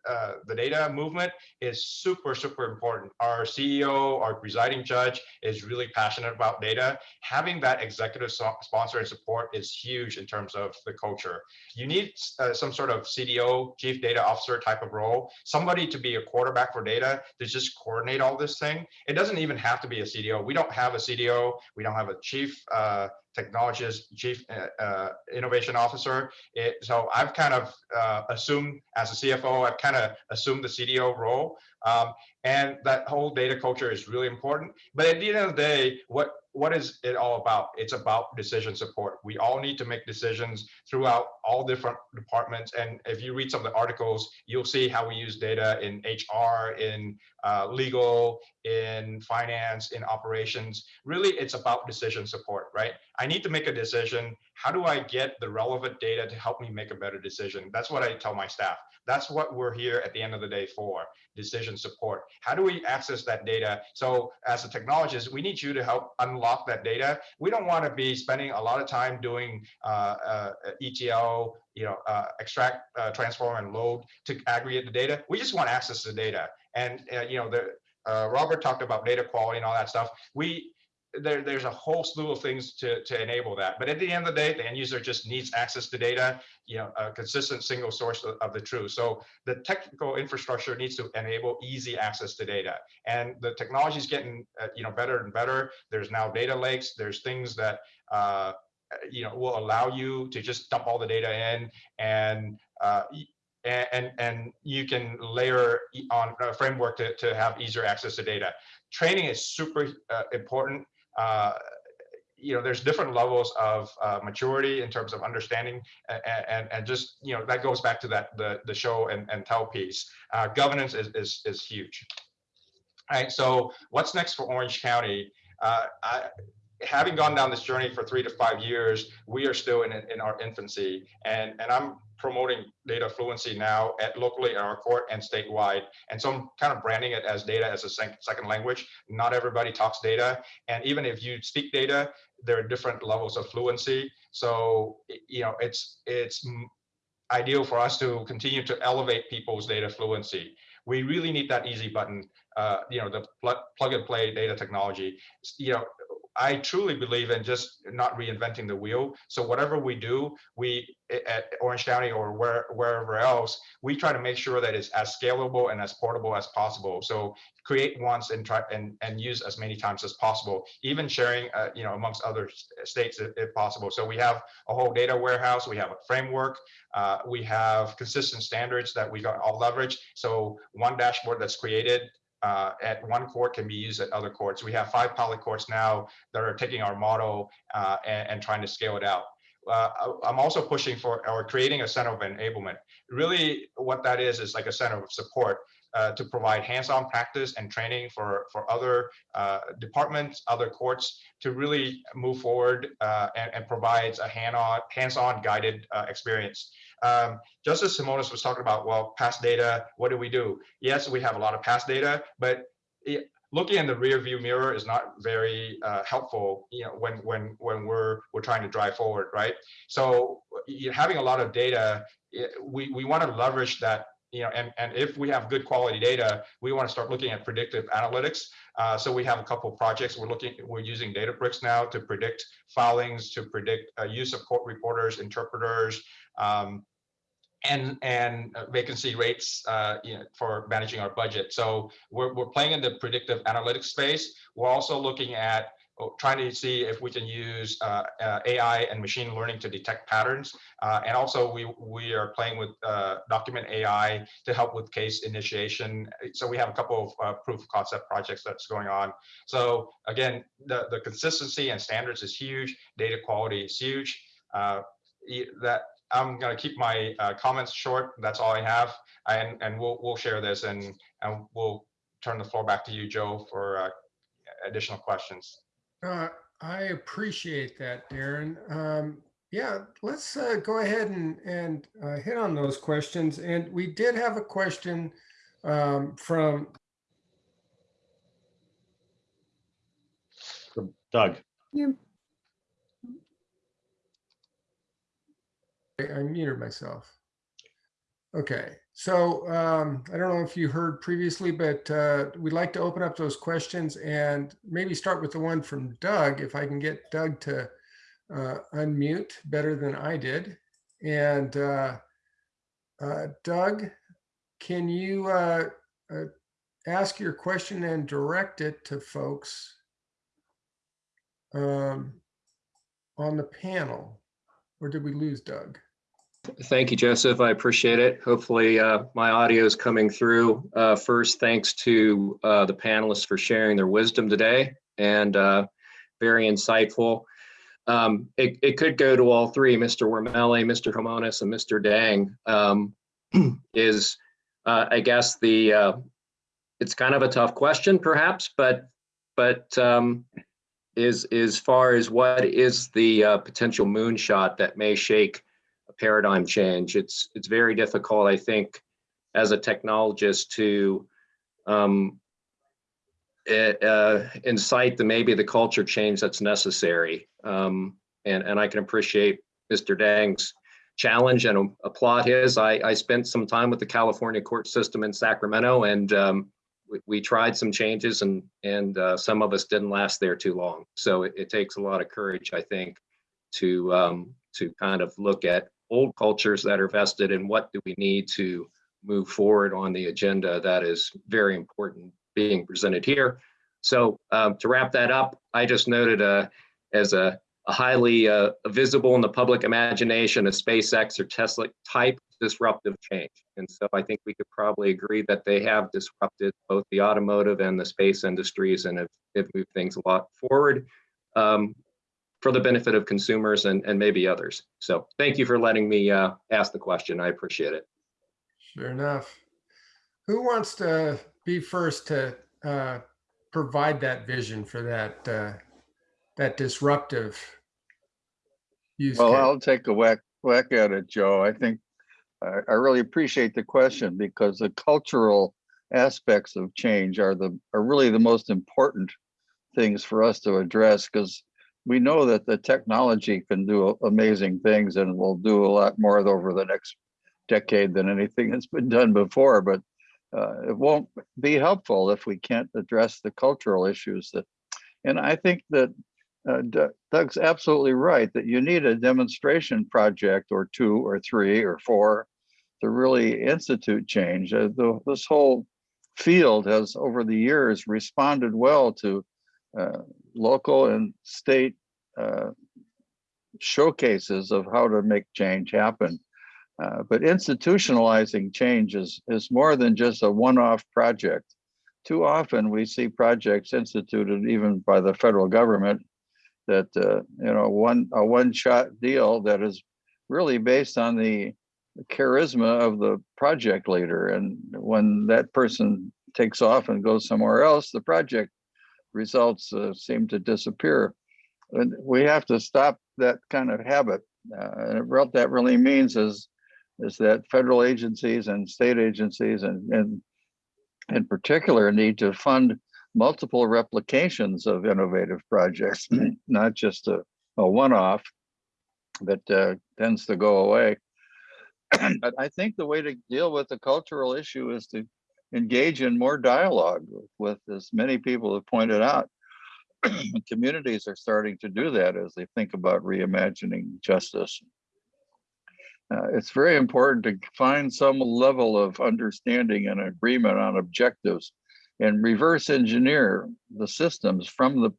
uh, the data movement is super, super important. Our CEO, our presiding judge is really passionate about data. Having that executive so sponsor and support is huge in terms of the culture. You need uh, some sort of CDO, chief data officer type of role, somebody to be a quarterback for data to just coordinate all this thing. It doesn't even have to be a CDO. We don't have a CDO. We don't have a chief uh, technologist, chief uh, uh, innovation officer. It, so I've kind of uh, assumed as a CFO, I've kind of assumed the CDO role. Um, and that whole data culture is really important. But at the end of the day, what what is it all about? It's about decision support. We all need to make decisions throughout all different departments. And if you read some of the articles, you'll see how we use data in HR, in uh, legal, in finance, in operations. Really, it's about decision support, right? I need to make a decision. How do I get the relevant data to help me make a better decision? That's what I tell my staff. That's what we're here at the end of the day for, decision support. How do we access that data? So as a technologist, we need you to help unlock that data. We don't want to be spending a lot of time doing uh, uh, ETL, you know, uh, extract, uh, transform, and load to aggregate the data. We just want access to the data. And, uh, you know, the uh, Robert talked about data quality and all that stuff. We there, there's a whole slew of things to, to enable that. But at the end of the day, the end user just needs access to data, you know, a consistent single source of, of the truth. So the technical infrastructure needs to enable easy access to data. And the technology is getting, uh, you know, better and better. There's now data lakes. There's things that, uh, you know, will allow you to just dump all the data in and uh, and and you can layer on a framework to, to have easier access to data training is super uh, important uh, you know, there's different levels of uh, maturity in terms of understanding, and, and and just you know that goes back to that the the show and and tell piece. Uh, governance is is is huge. All right. So what's next for Orange County? Uh, I, having gone down this journey for three to five years, we are still in in our infancy, and and I'm promoting data fluency now at locally at our court and statewide. And so I'm kind of branding it as data as a sec- second language. Not everybody talks data. And even if you speak data, there are different levels of fluency. So, you know, it's, it's ideal for us to continue to elevate people's data fluency. We really need that easy button, uh, you know, the plug, plug and play data technology. You know, I truly believe in just not reinventing the wheel. So whatever we do, we at Orange County or where, wherever else, we try to make sure that it's as scalable and as portable as possible. So create once and try and, and use as many times as possible, even sharing, uh, you know, amongst other states if, if possible. So we have a whole data warehouse, we have a framework, uh, we have consistent standards that we got all leverage. So one dashboard that's created uh, at one court can be used at other courts. We have five pilot courts now that are taking our model uh, and, and trying to scale it out. Uh, I'm also pushing for or creating a center of enablement. Really, what that is is like a center of support uh, to provide hands-on practice and training for for other uh, departments, other courts to really move forward uh, and, and provides a hand-on, hands-on guided uh, experience. Um, just as Himonas was talking about, well, past data, what do we do? Yes, we have a lot of past data, but it- looking in the rear view mirror is not very uh, helpful, you know, when when when we're we're trying to drive forward, right? So you having a lot of data, we we want to leverage that, you know, and and if we have good quality data, we want to start looking at predictive analytics. Uh, so we have a couple of projects. We're looking, we're using Databricks now to predict filings, to predict uh, use of court reporters, interpreters, um, and and vacancy rates uh, you know, for managing our budget. So we're we're playing in the predictive analytics space. We're also looking at trying to see if we can use uh, uh, AI and machine learning to detect patterns. Uh, and also we we are playing with uh, document AI to help with case initiation. So we have a couple of uh, proof of concept projects that's going on. So again, the, the consistency and standards is huge. Data quality is huge. Uh, that I'm going to keep my comments short. That's all I have, and and we'll we'll share this and and we'll turn the floor back to you, Joe, for additional questions.
Uh, I appreciate that, Darren. Um, yeah, let's uh, go ahead and, and uh, hit on those questions. And we did have a question um, from,
Doug,
I muted myself. Okay, so um, I don't know if you heard previously, but uh, we'd like to open up those questions and maybe start with the one from Doug, if I can get Doug to uh, unmute better than I did. And uh, uh, Doug, can you uh, uh, ask your question and direct it to folks um, on the panel? Or did we lose Doug?
Thank you, Joseph. I appreciate it. Hopefully, uh, my audio is coming through. Uh, First, thanks to uh, the panelists for sharing their wisdom today and uh, very insightful. Um, It it could go to all three, Mr. Wormeli, Mr. Himonas, and Mr. Dang. um, Is, uh, I guess, the, uh, it's kind of a tough question perhaps, but, but um, is, as far as what is the potential moonshot that may shake paradigm change. It's it's very difficult, I think, as a technologist to um, eh, uh, incite the maybe the culture change that's necessary. Um, and and I can appreciate Mr. Dang's challenge and applaud his. I I spent some time with the California court system in Sacramento, and um, we, we tried some changes, and and uh, some of us didn't last there too long. So it, it takes a lot of courage, I think, to um, to kind of look at old cultures that are vested and what do we need to move forward on the agenda that is very important being presented here. So um, to wrap that up, I just noted uh, as a, a highly uh, visible in the public imagination, a SpaceX or Tesla type disruptive change. And so I think we could probably agree that they have disrupted both the automotive and the space industries and have, have moved things a lot forward. Um, for the benefit of consumers and, and maybe others. So thank you for letting me uh, ask the question. I appreciate it.
Sure enough. Who wants to be first to uh, provide that vision for that uh, that disruptive use
Well,
case?
I'll take a whack, whack at it, Joe. I think I, I really appreciate the question because the cultural aspects of change are the, are really the most important things for us to address because we know that the technology can do amazing things and will do a lot more over the next decade than anything that's been done before, but uh, it won't be helpful if we can't address the cultural issues that, and I think that uh, Doug's absolutely right that you need a demonstration project or two or three or four to really institute change. Uh, the, this whole field has over the years responded well to uh, local and state uh, showcases of how to make change happen. Uh, but institutionalizing change is, is more than just a one-off project. Too often we see projects instituted even by the federal government that, uh, you know, one, a one-shot deal that is really based on the charisma of the project leader. And when that person takes off and goes somewhere else, the project results uh, seem to disappear. And we have to stop that kind of habit. Uh, and what that really means is, is that federal agencies and state agencies and, and in particular need to fund multiple replications of innovative projects, not just a, a one-off that uh, tends to go away. but I think the way to deal with the cultural issue is to engage in more dialogue with, as many people have pointed out. Communities are starting to do that as they think about reimagining justice. Uh, it's very important to find some level of understanding and agreement on objectives and reverse engineer the systems from the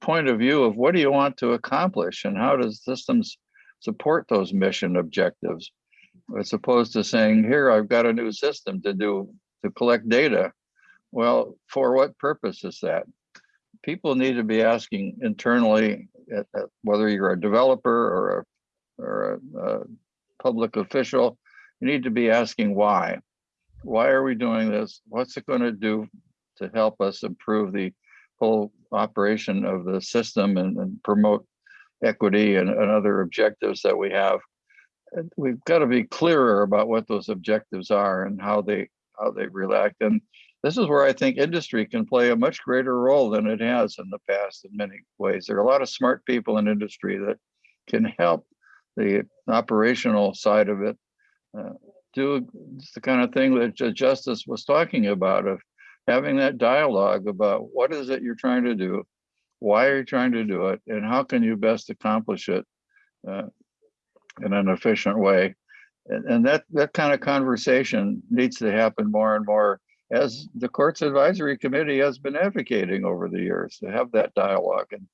point of view of what do you want to accomplish and how does systems support those mission objectives as opposed to saying here i've got a new system to do to collect data. Well for what purpose is that? People need to be asking internally at, at whether you're a developer or a or a, a public official you need to be asking why. Why are we doing this? What's it going to do to help us improve the whole operation of the system and, and promote equity and, and other objectives that we have. And we've got to be clearer about what those objectives are and how they how they react. And this is where I think industry can play a much greater role than it has in the past in many ways. There are a lot of smart people in industry that can help the operational side of it uh, do the kind of thing that Justice was talking about of having that dialogue about what is it you're trying to do, why are you trying to do it, and how can you best accomplish it uh, in an efficient way. And, and that that kind of conversation needs to happen more and more as the court's advisory committee has been advocating over the years to have that dialogue and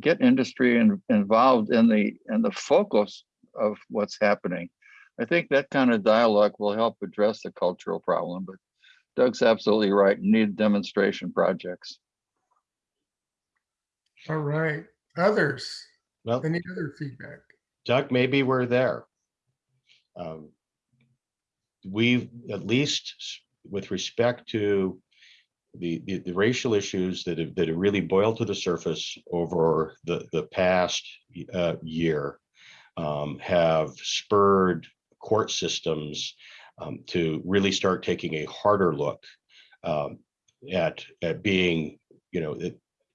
get industry in, involved in the in the focus of what's happening. I think that kind of dialogue will help address the cultural problem, but Doug's absolutely right. Need demonstration projects.
All right, others,
Well,
any other feedback?
Doug, maybe we're there. Um, We've, at least with respect to the, the, the racial issues that have, that have really boiled to the surface over the, the past uh, year, um, have spurred court systems um, to really start taking a harder look um, at, at being, you know,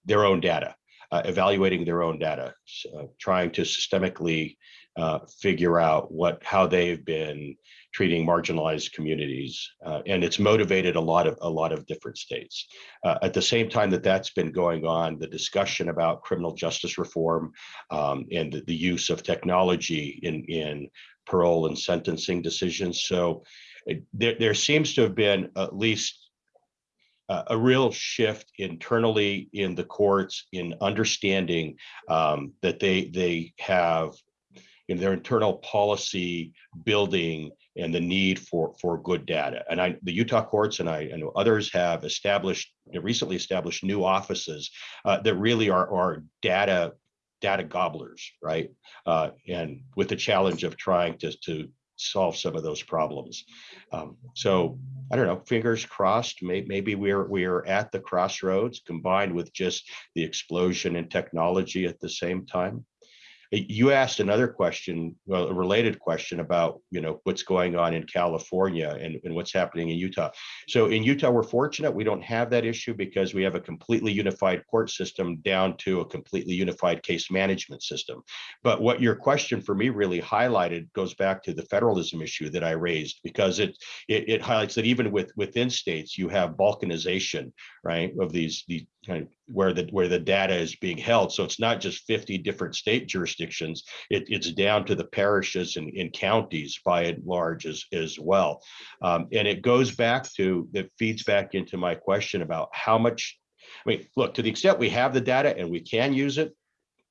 their own data, uh, evaluating their own data, uh, trying to systemically uh, figure out what, how they've been treating marginalized communities. Uh, and it's motivated a lot of, a lot of different states. Uh, at the same time that that's been going on, the discussion about criminal justice reform um, and the, the use of technology in, in parole and sentencing decisions. So there, there seems to have been at least a, a real shift internally in the courts in understanding um, that they, they have in their internal policy building and the need for for good data. And I, the Utah courts and I, know others have established, recently established new offices uh, that really are are data data gobblers, right? Uh, and with the challenge of trying to, to solve some of those problems. Um, so I don't know, fingers crossed, may, maybe we're, we're at the crossroads combined with just the explosion in technology at the same time. You asked another question, well, a related question about, you know, what's going on in California and, and what's happening in Utah. So in Utah, we're fortunate we don't have that issue because we have a completely unified court system down to a completely unified case management system. But what your question for me really highlighted goes back to the federalism issue that I raised because it it, it highlights that even with within states, you have balkanization, right, of these these kind of where the where the data is being held. So it's not just 50 different state jurisdictions, it, it's down to the parishes and, and counties by and large as, as well. Um, and it goes back to, that feeds back into my question about how much, I mean, look, to the extent we have the data and we can use it,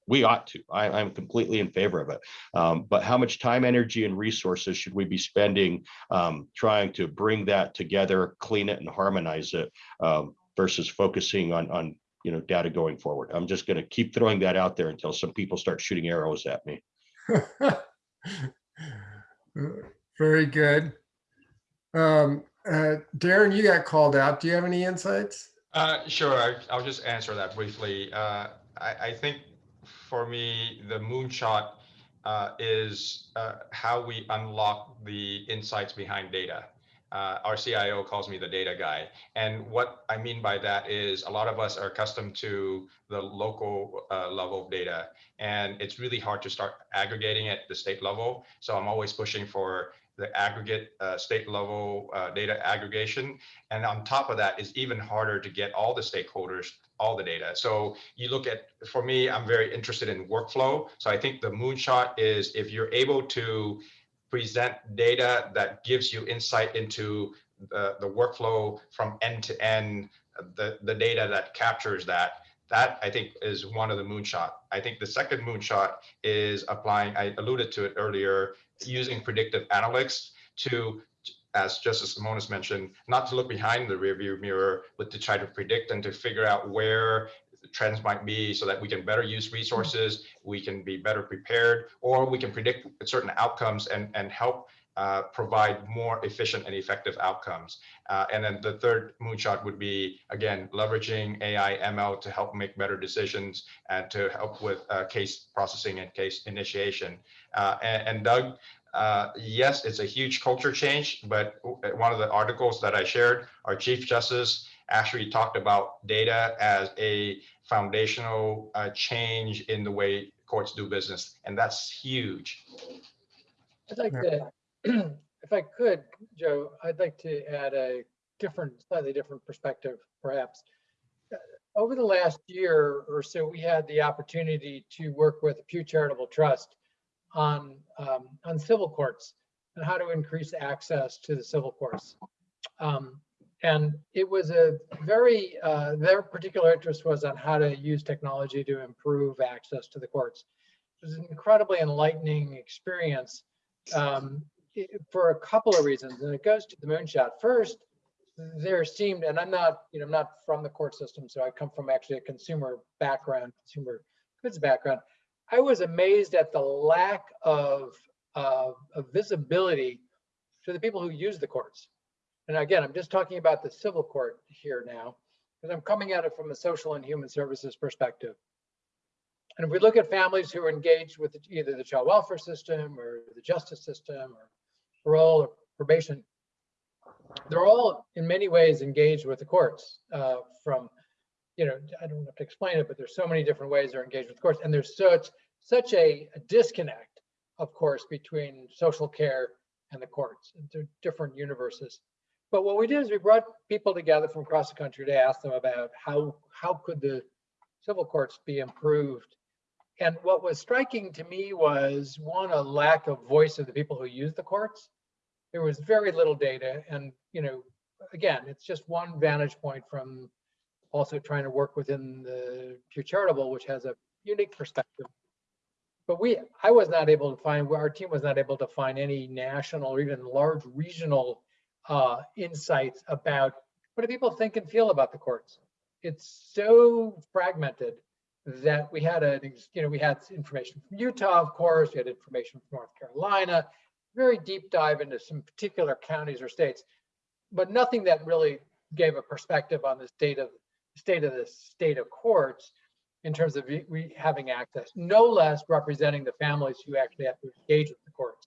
we ought to. I, I'm completely in favor of it. Um, but how much time, energy, and resources should we be spending um, trying to bring that together, clean it, and harmonize it um, versus focusing on on you know data going forward? I'm just going to keep throwing that out there until some people start shooting arrows at me.
Very good. Um, uh, Darren, you got called out. Do you have any insights?
Uh, sure, I, I'll just answer that briefly. Uh, I, I think for me, the moonshot uh, is uh, how we unlock the insights behind data. Uh, our CIO calls me the data guy. And what I mean by that is a lot of us are accustomed to the local uh, level of data, and it's really hard to start aggregating at the state level. So I'm always pushing for the aggregate uh, state level uh, data aggregation. And on top of that, it's even harder to get all the stakeholders all the data. So you look at, for me, I'm very interested in workflow. So I think the moonshot is if you're able to present data that gives you insight into the, the workflow from end to end, the, the data that captures that, that I think is one of the moonshot. I think the second moonshot is applying, I alluded to it earlier, using predictive analytics to, as Justice Himonas mentioned, not to look behind the rearview mirror, but to try to predict and to figure out where trends might be so that we can better use resources, we can be better prepared, or we can predict certain outcomes and, and help uh, provide more efficient and effective outcomes. Uh, and then the third moonshot would be, again, leveraging AI ML to help make better decisions and to help with uh, case processing and case initiation. Uh, and, and, Doug, uh, yes, it's a huge culture change, but one of the articles that I shared, our Chief Justice actually talked about data as a foundational uh, change in the way courts do business, and that's huge.
I'd like to, if I could, Joe, I'd like to add a different, slightly different perspective, perhaps. Uh, over the last year or so, we had the opportunity to work with a Pew Charitable Trust on um, on civil courts and how to increase access to the civil courts. Um, and it was a very, uh, their particular interest was on how to use technology to improve access to the courts. It was an incredibly enlightening experience um, for a couple of reasons, and it goes to the moonshot. First, there seemed, and I'm not, you know, I'm not from the court system, so I come from actually a consumer background, consumer goods background. I was amazed at the lack of, uh, of visibility to the people who use the courts. And again, I'm just talking about the civil court here now, because I'm coming at it from a social and human services perspective. And if we look at families who are engaged with either the child welfare system or the justice system or parole or probation, they're all in many ways engaged with the courts uh, from, you know, I don't have to explain it, but there's so many different ways they're engaged with courts. And there's such, such a, a disconnect, of course, between social care and the courts. They're different universes. But what we did is we brought people together from across the country to ask them about how, how could the civil courts be improved. And what was striking to me was one, a lack of voice of the people who use the courts. There was very little data. And, you know, again, it's just one vantage point from also trying to work within the Pew Charitable, which has a unique perspective. But we, I was not able to find, our team was not able to find any national or even large regional uh, insights about what do people think and feel about the courts. It's so fragmented that we had a, you know, we had information from Utah, of course, we had information from North Carolina, very deep dive into some particular counties or states, but nothing that really gave a perspective on the state of, the state of the state of courts in terms of we having access, no less representing the families who actually have to engage with the courts.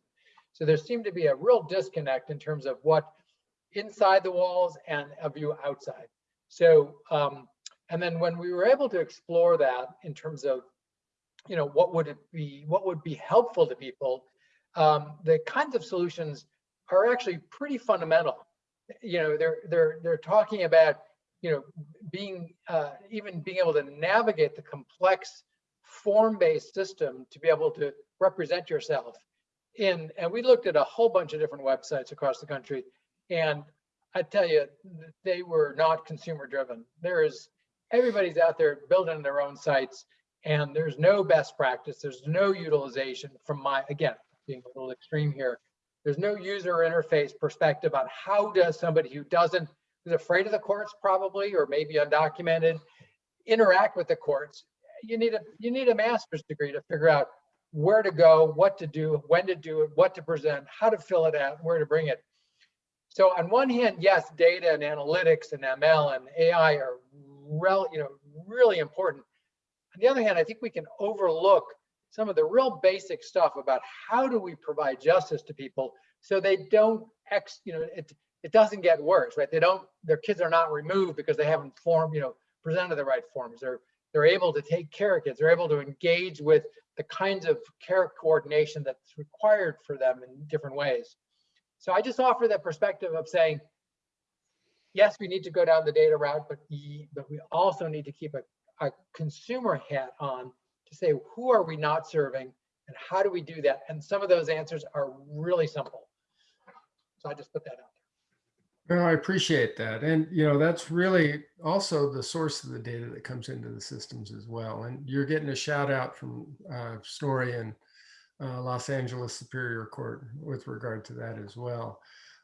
So there seemed to be a real disconnect in terms of what inside the walls and a view outside. So, um, and then when we were able to explore that in terms of, you know, what would it be, what would be helpful to people, um, the kinds of solutions are actually pretty fundamental. You know, they're they're they're talking about, you know, being uh, even being able to navigate the complex form-based system to be able to represent yourself in. And we looked at a whole bunch of different websites across the country, and I tell you, they were not consumer driven. There is everybody's out there building their own sites, and there's no best practice. There's no utilization from my again being a little extreme here. There's no user interface perspective on how does somebody who doesn't who's afraid of the courts probably or maybe undocumented interact with the courts. You need a you need a master's degree to figure out where to go, what to do, when to do it, what to present, how to fill it out, where to bring it. So on one hand, yes, data and analytics and ML and AI are rel, you know, really important. On the other hand, I think we can overlook some of the real basic stuff about how do we provide justice to people so they don't ex, you know, it it doesn't get worse, right? They don't, their kids are not removed because they haven't formed, you know, presented the right forms. They're they're able to take care of kids. They're able to engage with the kinds of care coordination that's required for them in different ways. So I just offer that perspective of saying, yes, we need to go down the data route, but but we also need to keep a, a consumer hat on to say who are we not serving and how do we do that? And some of those answers are really simple. So I just put that out there.
No, I appreciate that. And, you know, that's really also the source of the data that comes into the systems as well. And you're getting a shout out from uh, Story and uh, Los Angeles Superior Court with regard to that as well.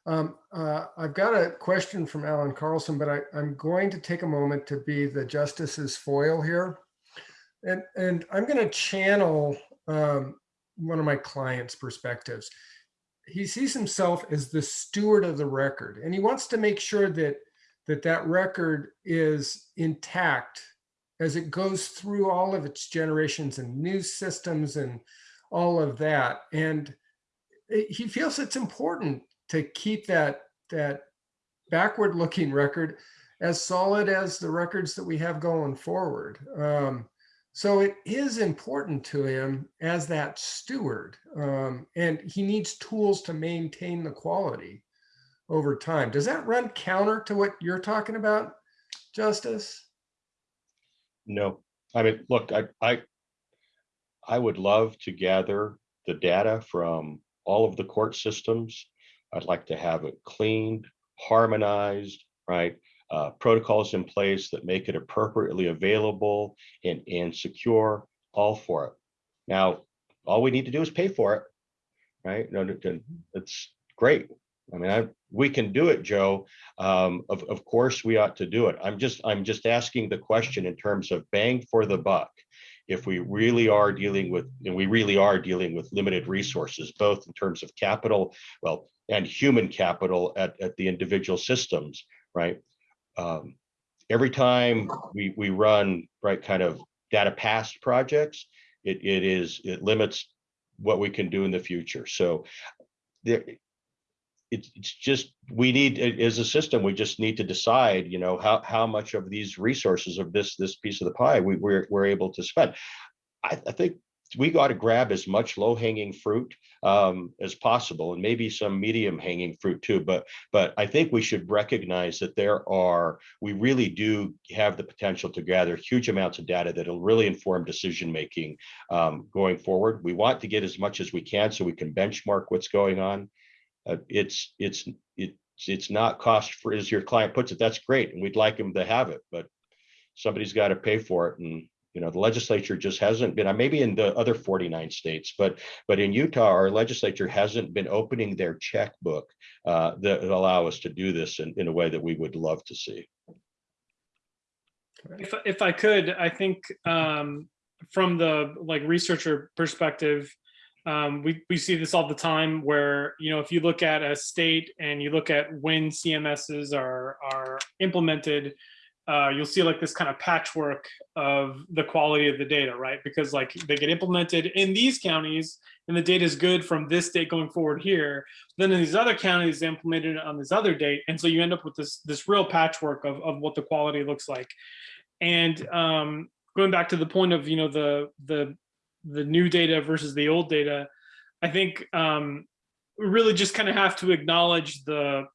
Um, uh, I've got a question from Alan Carlson, but I, I'm going to take a moment to be the justice's foil here. And, and I'm going to channel um, one of my clients' perspectives he sees himself as the steward of the record and he wants to make sure that that that record is intact as it goes through all of its generations and news systems and all of that and he feels it's important to keep that that backward looking record as solid as the records that we have going forward um, so it is important to him as that steward, um, and he needs tools to maintain the quality over time. Does that run counter to what you're talking about, Justice?
No, I mean, look, I, I, I would love to gather the data from all of the court systems. I'd like to have it cleaned, harmonized, right? Uh, protocols in place that make it appropriately available and, and secure, all for it. Now, all we need to do is pay for it, right? No, it's great. I mean, I, we can do it, Joe. Um, of, of course, we ought to do it. I'm just, I'm just asking the question in terms of bang for the buck. If we really are dealing with, and we really are dealing with limited resources, both in terms of capital, well, and human capital at, at the individual systems, right? Um, every time we, we run, right, kind of data past projects, it, it is, it limits what we can do in the future. So there, it's, it's just, we need, as a system, we just need to decide, you know, how, how much of these resources of this, this piece of the pie we, we're, we're able to spend. I, I think we got to grab as much low hanging fruit um, as possible and maybe some medium hanging fruit too. But, but I think we should recognize that there are, we really do have the potential to gather huge amounts of data that'll really inform decision making um, going forward. We want to get as much as we can so we can benchmark what's going on. Uh, it's it's it's it's not cost for as your client puts it. That's great, and we'd like them to have it, but somebody's got to pay for it, and you know the legislature just hasn't been. Maybe in the other 49 states, but but in Utah, our legislature hasn't been opening their checkbook uh, that allow us to do this in, in a way that we would love to see.
If, if I could, I think um, from the like researcher perspective, um, we, we see this all the time where, you know, if you look at a state and you look at when CMSs are, are implemented, uh, you'll see like this kind of patchwork of the quality of the data, right? Because like they get implemented in these counties and the data is good from this date going forward here. Then in these other counties, they implemented on this other date. And so you end up with this, this real patchwork of, of what the quality looks like. And um, going back to the point of, you know, the, the, the new data versus the old data, I think um, we really just kind of have to acknowledge the,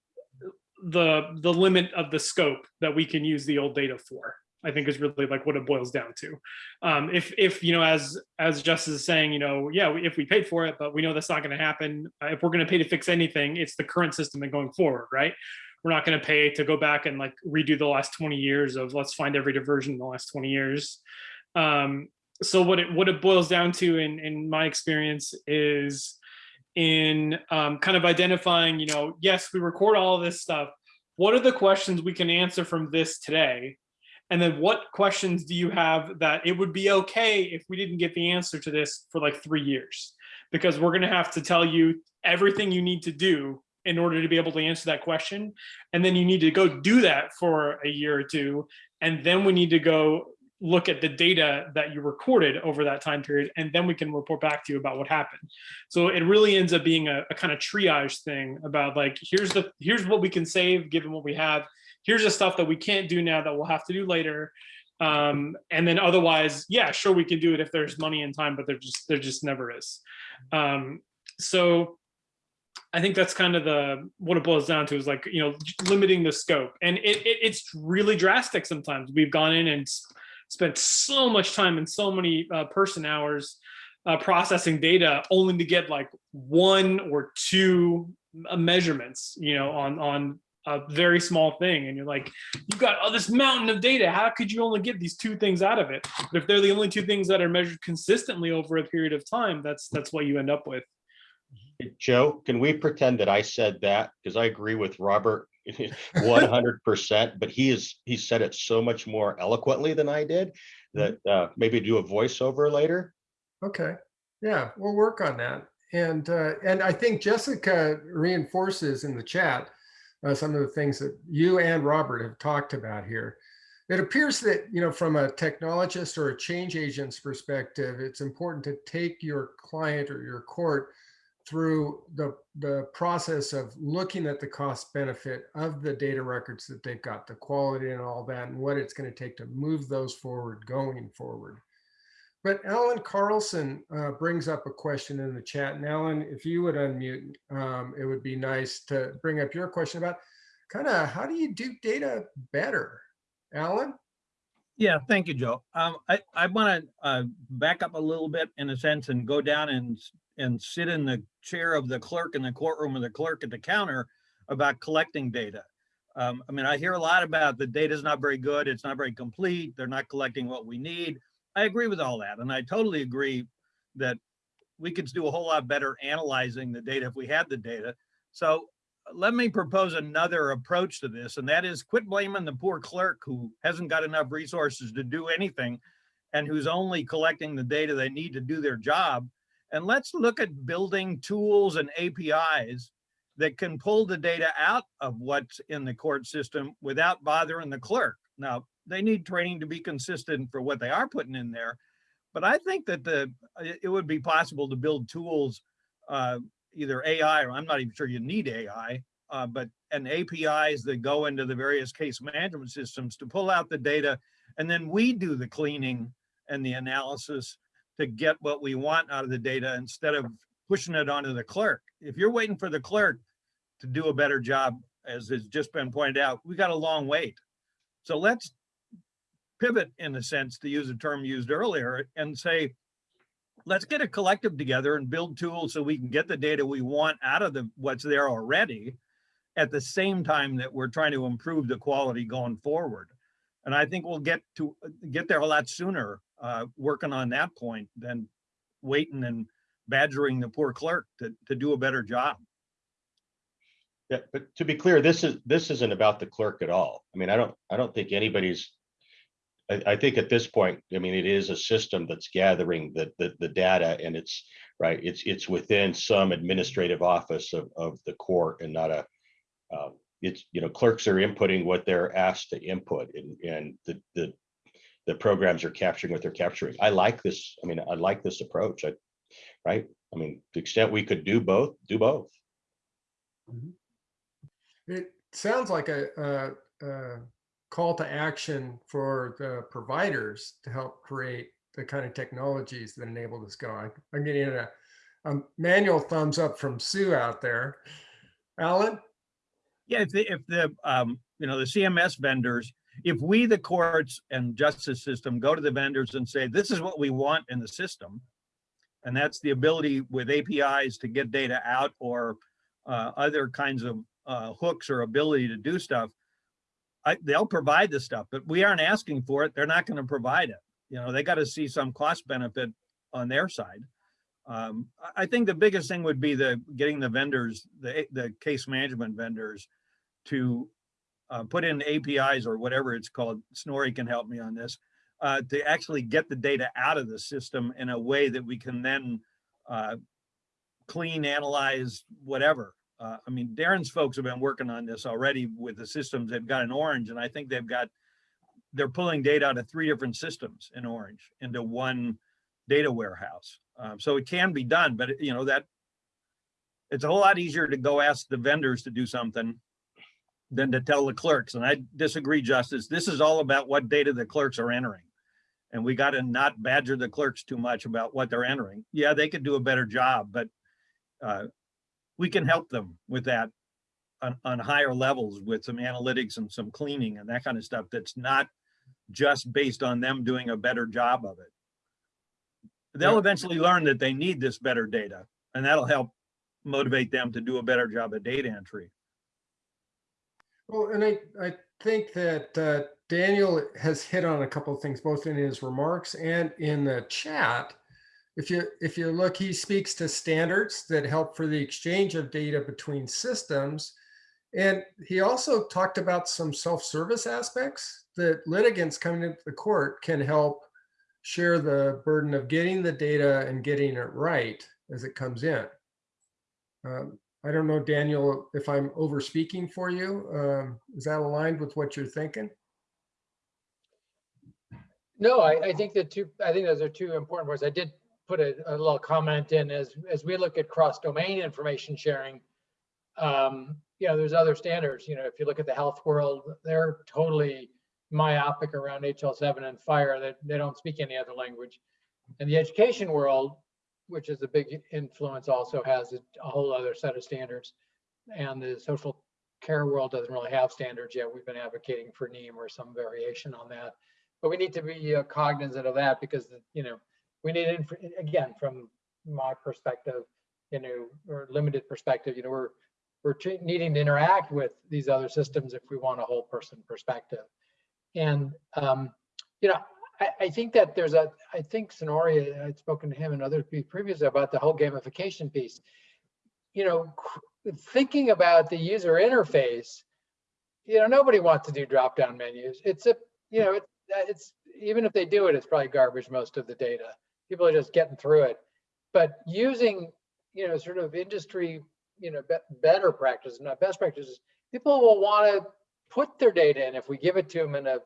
the, the limit of the scope that we can use the old data for. I think is really like what it boils down to. Um, if, if, you know, as, as Justice is saying, you know, yeah, we- if we paid for it, but we know that's not gonna happen. uh, If we're gonna pay to fix anything, it's the current system and going forward, right? We're not gonna pay to go back and like redo the last 20 years of let's find every diversion in the last 20 years. Um, so what it, what it boils down to in, in my experience is in um, kind of identifying, you know, yes, we record all this stuff. What are the questions we can answer from this today? And then what questions do you have that it would be okay if we didn't get the answer to this for like three years? Because we're gonna have to tell you everything you need to do in order to be able to answer that question. And then you need to go do that for a year or two. And then we need to go look at the data that you recorded over that time period, and then we can report back to you about what happened. So it really ends up being a, a kind of triage thing about like, here's the here's what we can save given what we have. Here's the stuff that we can't do now that we'll have to do later. Um, and then otherwise, yeah, sure, we can do it if there's money and time, but there just there just never is. Um, so I think that's kind of the what it boils down to is like you know limiting the scope, and it, it it's really drastic. Sometimes we've gone in and spent so much time and so many uh, person hours uh, processing data, only to get like one or two uh, measurements, you know, on on a very small thing, and you're like, you've got all this mountain of data. How could you only get these two things out of it? But if they're the only two things that are measured consistently over a period of time, that's that's what you end up with.
Joe, can we pretend that I said that? Because I agree with Robert one hundred percent, but he is, he said it so much more eloquently than I did. That uh, maybe do a voiceover later.
Okay, yeah, we'll work on that. And, uh, and I think Jessica reinforces in the chat uh, some of the things that you and Robert have talked about here. It appears that, you know, from a technologist or a change agent's perspective, it's important to take your client or your court through the, the process of looking at the cost benefit of the data records that they've got, the quality and all that, and what it's going to take to move those forward going forward. But Alan Carlson uh, brings up a question in the chat. And Alan, if you would unmute, um, it would be nice to bring up your question about kind of how do you do data better? Alan?
Yeah, thank you, Joe. Um, I, I want to uh, back up a little bit in a sense and go down and, and sit in the chair of the clerk in the courtroom of the clerk at the counter about collecting data. Um, I mean, I hear a lot about the data is not very good, it's not very complete, they're not collecting what we need. I agree with all that, and I totally agree that we could do a whole lot better analyzing the data if we had the data. So let me propose another approach to this, and that is quit blaming the poor clerk who hasn't got enough resources to do anything and who's only collecting the data they need to do their job. And let's look at building tools and APIs that can pull the data out of what's in the court system without bothering the clerk. Now, they need training to be consistent for what they are putting in there. But I think that the it would be possible to build tools uh, either AI, or I'm not even sure you need AI, uh, but and APIs that go into the various case management systems to pull out the data, and then we do the cleaning and the analysis to get what we want out of the data instead of pushing it onto the clerk. If you're waiting for the clerk to do a better job, as has just been pointed out, we got a long wait. So let's pivot in a sense, to use a term used earlier, and say, let's get a collective together and build tools so we can get the data we want out of the what's there already at the same time that we're trying to improve the quality going forward. And I think we'll get to get there a lot sooner uh, working on that point than waiting and badgering the poor clerk to, to do a better job.
Yeah, but to be clear, this is, this isn't about the clerk at all. I mean, I don't, I don't think anybody's I, I think at this point, I mean, it is a system that's gathering the, the, the data and it's, right, it's, it's within some administrative office of, of the court and not a, um, it's, you know, clerks are inputting what they're asked to input and, and the, the, the programs are capturing what they're capturing. I like this, I mean, I like this approach, I, right? I mean, to the extent we could do both, do both.
It sounds like a, a, a call to action for the providers to help create the kind of technologies that enable this go. I- I'm getting a, a manual thumbs up from Sue out there. Alan?
Yeah, if the, if the, um, you know, the CMS vendors, if we, the courts and justice system, go to the vendors and say, this is what we want in the system. And that's the ability with APIs to get data out or uh, other kinds of uh, hooks or ability to do stuff. I, they'll provide the stuff, but we aren't asking for it. They're not going to provide it. You know, they got to see some cost benefit on their side. Um, I- think the biggest thing would be the getting the vendors, the, the case management vendors to uh, put in APIs or whatever it's called. Snorri can help me on this, uh, to actually get the data out of the system in a way that we can then uh, clean, analyze, whatever. Uh, I mean, Darren's folks have been working on this already with the systems. They've got an Orange and I think they've got, they're pulling data out of three different systems in Orange into one data warehouse. Um, so it can be done, but you know, that it's a whole lot easier to go ask the vendors to do something than to tell the clerks. And I disagree, Justice. This is all about what data the clerks are entering. And we got to not badger the clerks too much about what they're entering. Yeah, they could do a better job, but uh, we can help them with that on, on higher levels with some analytics and some cleaning and that kind of stuff that's not just based on them doing a better job of it. They'll
Yeah.
eventually learn that they need this better data and that'll help motivate them to do a better job of data entry.
Well, and I, I think that uh, Daniel has hit on a couple of things, both in his remarks and in the chat. If you, if you look, he speaks to standards that help for the exchange of data between systems. And he also talked about some self-service aspects that litigants coming into the court can help share the burden of getting the data and getting it right as it comes in. Um, I don't know, Daniel, if I'm over speaking for you. Um, is that aligned with what you're thinking?
No, I, I think that two, I think those are two important words. I did put a, a little comment in as, as we look at cross-domain information sharing. Um, you know, there's other standards, you know, if you look at the health world, they're totally myopic around HL7 and FHIR, that they don't speak any other language. And the education world, which is a big influence, also has a a whole other set of standards. And the social care world doesn't really have standards yet. We've been advocating for NIEM or some variation on that. But we need to be uh, cognizant of that because, you know, we need, again, from my perspective, you know, or limited perspective, you know, we're, we're needing to interact with these other systems if we want a whole person perspective. And, um, you know, I, I think that there's a, I think Sonori, I'd spoken to him and others previously about the whole gamification piece. You know, thinking about the user interface, you know, nobody wants to do drop-down menus. It's a, you know, it's, it's, even if they do it, it's probably garbage, most of the data. People are just getting through it. But using, you know, sort of industry, you know, be- better practices, not best practices, people will want to put their data in if we give it to them in a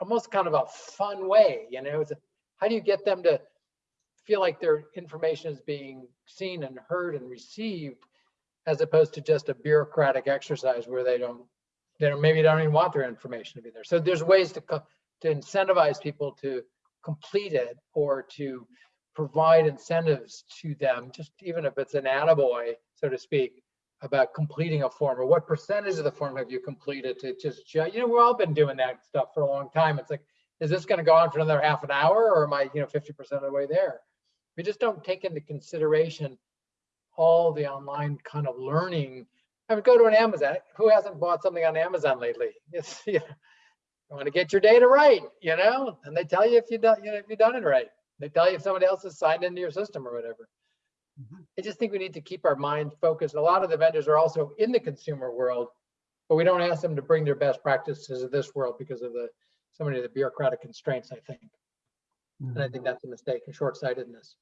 almost kind of a fun way, you know, it's a, how do you get them to feel like their information is being seen and heard and received as opposed to just a bureaucratic exercise where they don't, they don't, maybe don't even want their information to be there. So there's ways to, to incentivize people to complete it or to provide incentives to them, just even if it's an attaboy, so to speak, about completing a form or what percentage of the form have you completed to just, ju- you know, we've all been doing that stuff for a long time. It's like, is this going to go on for another half an hour or am I, you know, 50% of the way there? We just don't take into consideration all the online kind of learning. I would go to an Amazon. Who hasn't bought something on Amazon lately? It's, you you want to get your data right, you know, and they tell you if you done, you know, if you've done it right. They tell you if somebody else has signed into your system or whatever. I just think we need to keep our mind focused. A lot of the vendors are also in the consumer world, but we don't ask them to bring their best practices of this world because of the so many of the bureaucratic constraints, I think. And I think that's a mistake, a short-sightedness.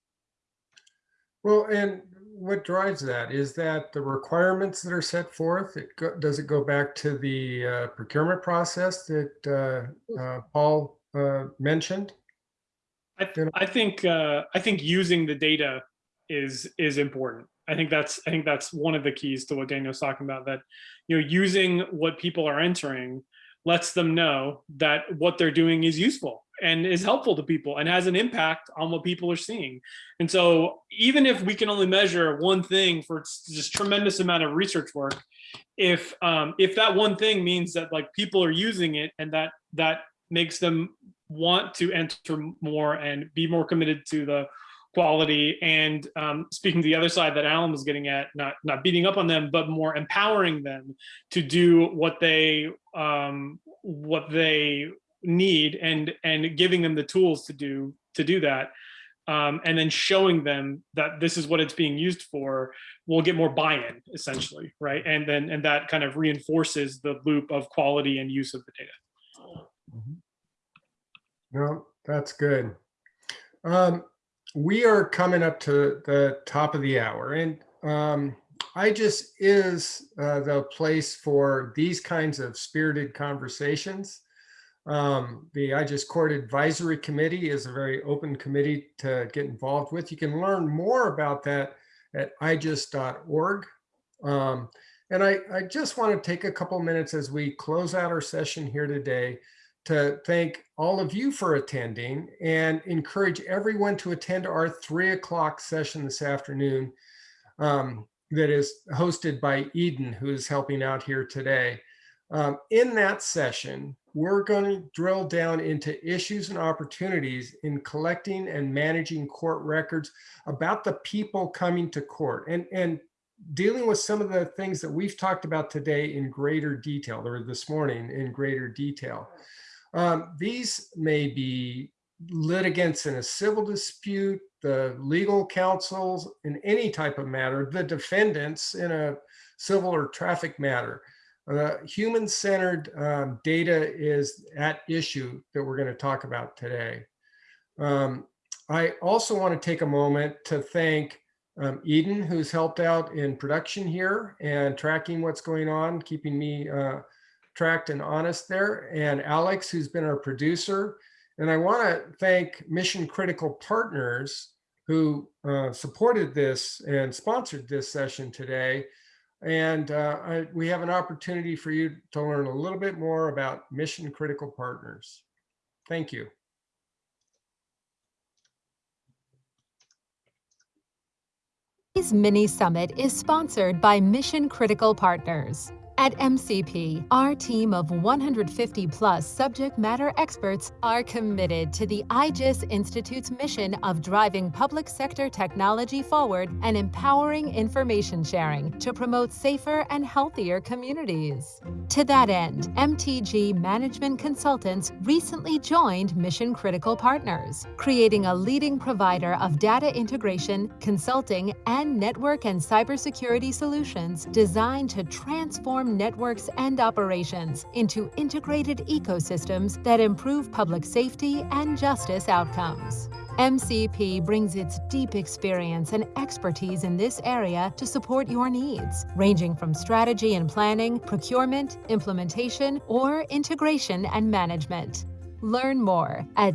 Well, and what drives that? Is that the requirements that are set forth? It go, does it go back to the uh, procurement process that uh, uh, Paul uh, mentioned?
I, th- I think uh, I think using the data is is important. I think that's I think that's one of the keys to what Daniel's talking about. That you know using what people are entering lets them know that what they're doing is useful and is helpful to people and has an impact on what people are seeing. And so even if we can only measure one thing for just tremendous amount of research work, if um, if that one thing means that like people are using it and that that makes them want to enter more and be more committed to the quality and um, speaking to the other side that Alan was getting at, not not beating up on them, but more empowering them to do what they um, what they need and and giving them the tools to do to do that. Um, and then showing them that this is what it's being used for, we'll get more buy-in essentially, right? And then and that kind of reinforces the loop of quality and use of the data.
No, that's good. Um, we are coming up to the top of the hour and um, IJIS is uh, the place for these kinds of spirited conversations. Um, the IJIS Court Advisory Committee is a very open committee to get involved with. You can learn more about that at ijis.org. Um, and I, I just want to take a couple minutes as we close out our session here today to thank all of you for attending and encourage everyone to attend our three o'clock session this afternoon um, that is hosted by Eden, who is helping out here today. Um, in that session, we're going to drill down into issues and opportunities in collecting and managing court records about the people coming to court and, and dealing with some of the things that we've talked about today in greater detail, or this morning in greater detail. Um, these may be litigants in a civil dispute, the legal counsels in any type of matter, the defendants in a civil or traffic matter. Uh, Human-centered um, data is at issue that we're going to talk about today. Um, I also want to take a moment to thank um, Eden, who's helped out in production here and tracking what's going on, keeping me uh, tracked and honest there, and Alex, who's been our producer. And I want to thank Mission Critical Partners who uh, supported this and sponsored this session today. And uh, I, we have an opportunity for you to learn a little bit more about Mission Critical Partners. Thank you.
Today's mini summit is sponsored by Mission Critical Partners. At MCP, our team of 150 plus subject matter experts are committed to the IJIS Institute's mission of driving public sector technology forward and empowering information sharing to promote safer and healthier communities. To that end, MTG Management Consultants recently joined Mission Critical Partners, creating a leading provider of data integration, consulting, and network and cybersecurity solutions designed to transform networks and operations into integrated ecosystems that improve public safety and justice outcomes. MCP brings its deep experience and expertise in this area to support your needs, ranging from strategy and planning, procurement, implementation, or integration and management. Learn more at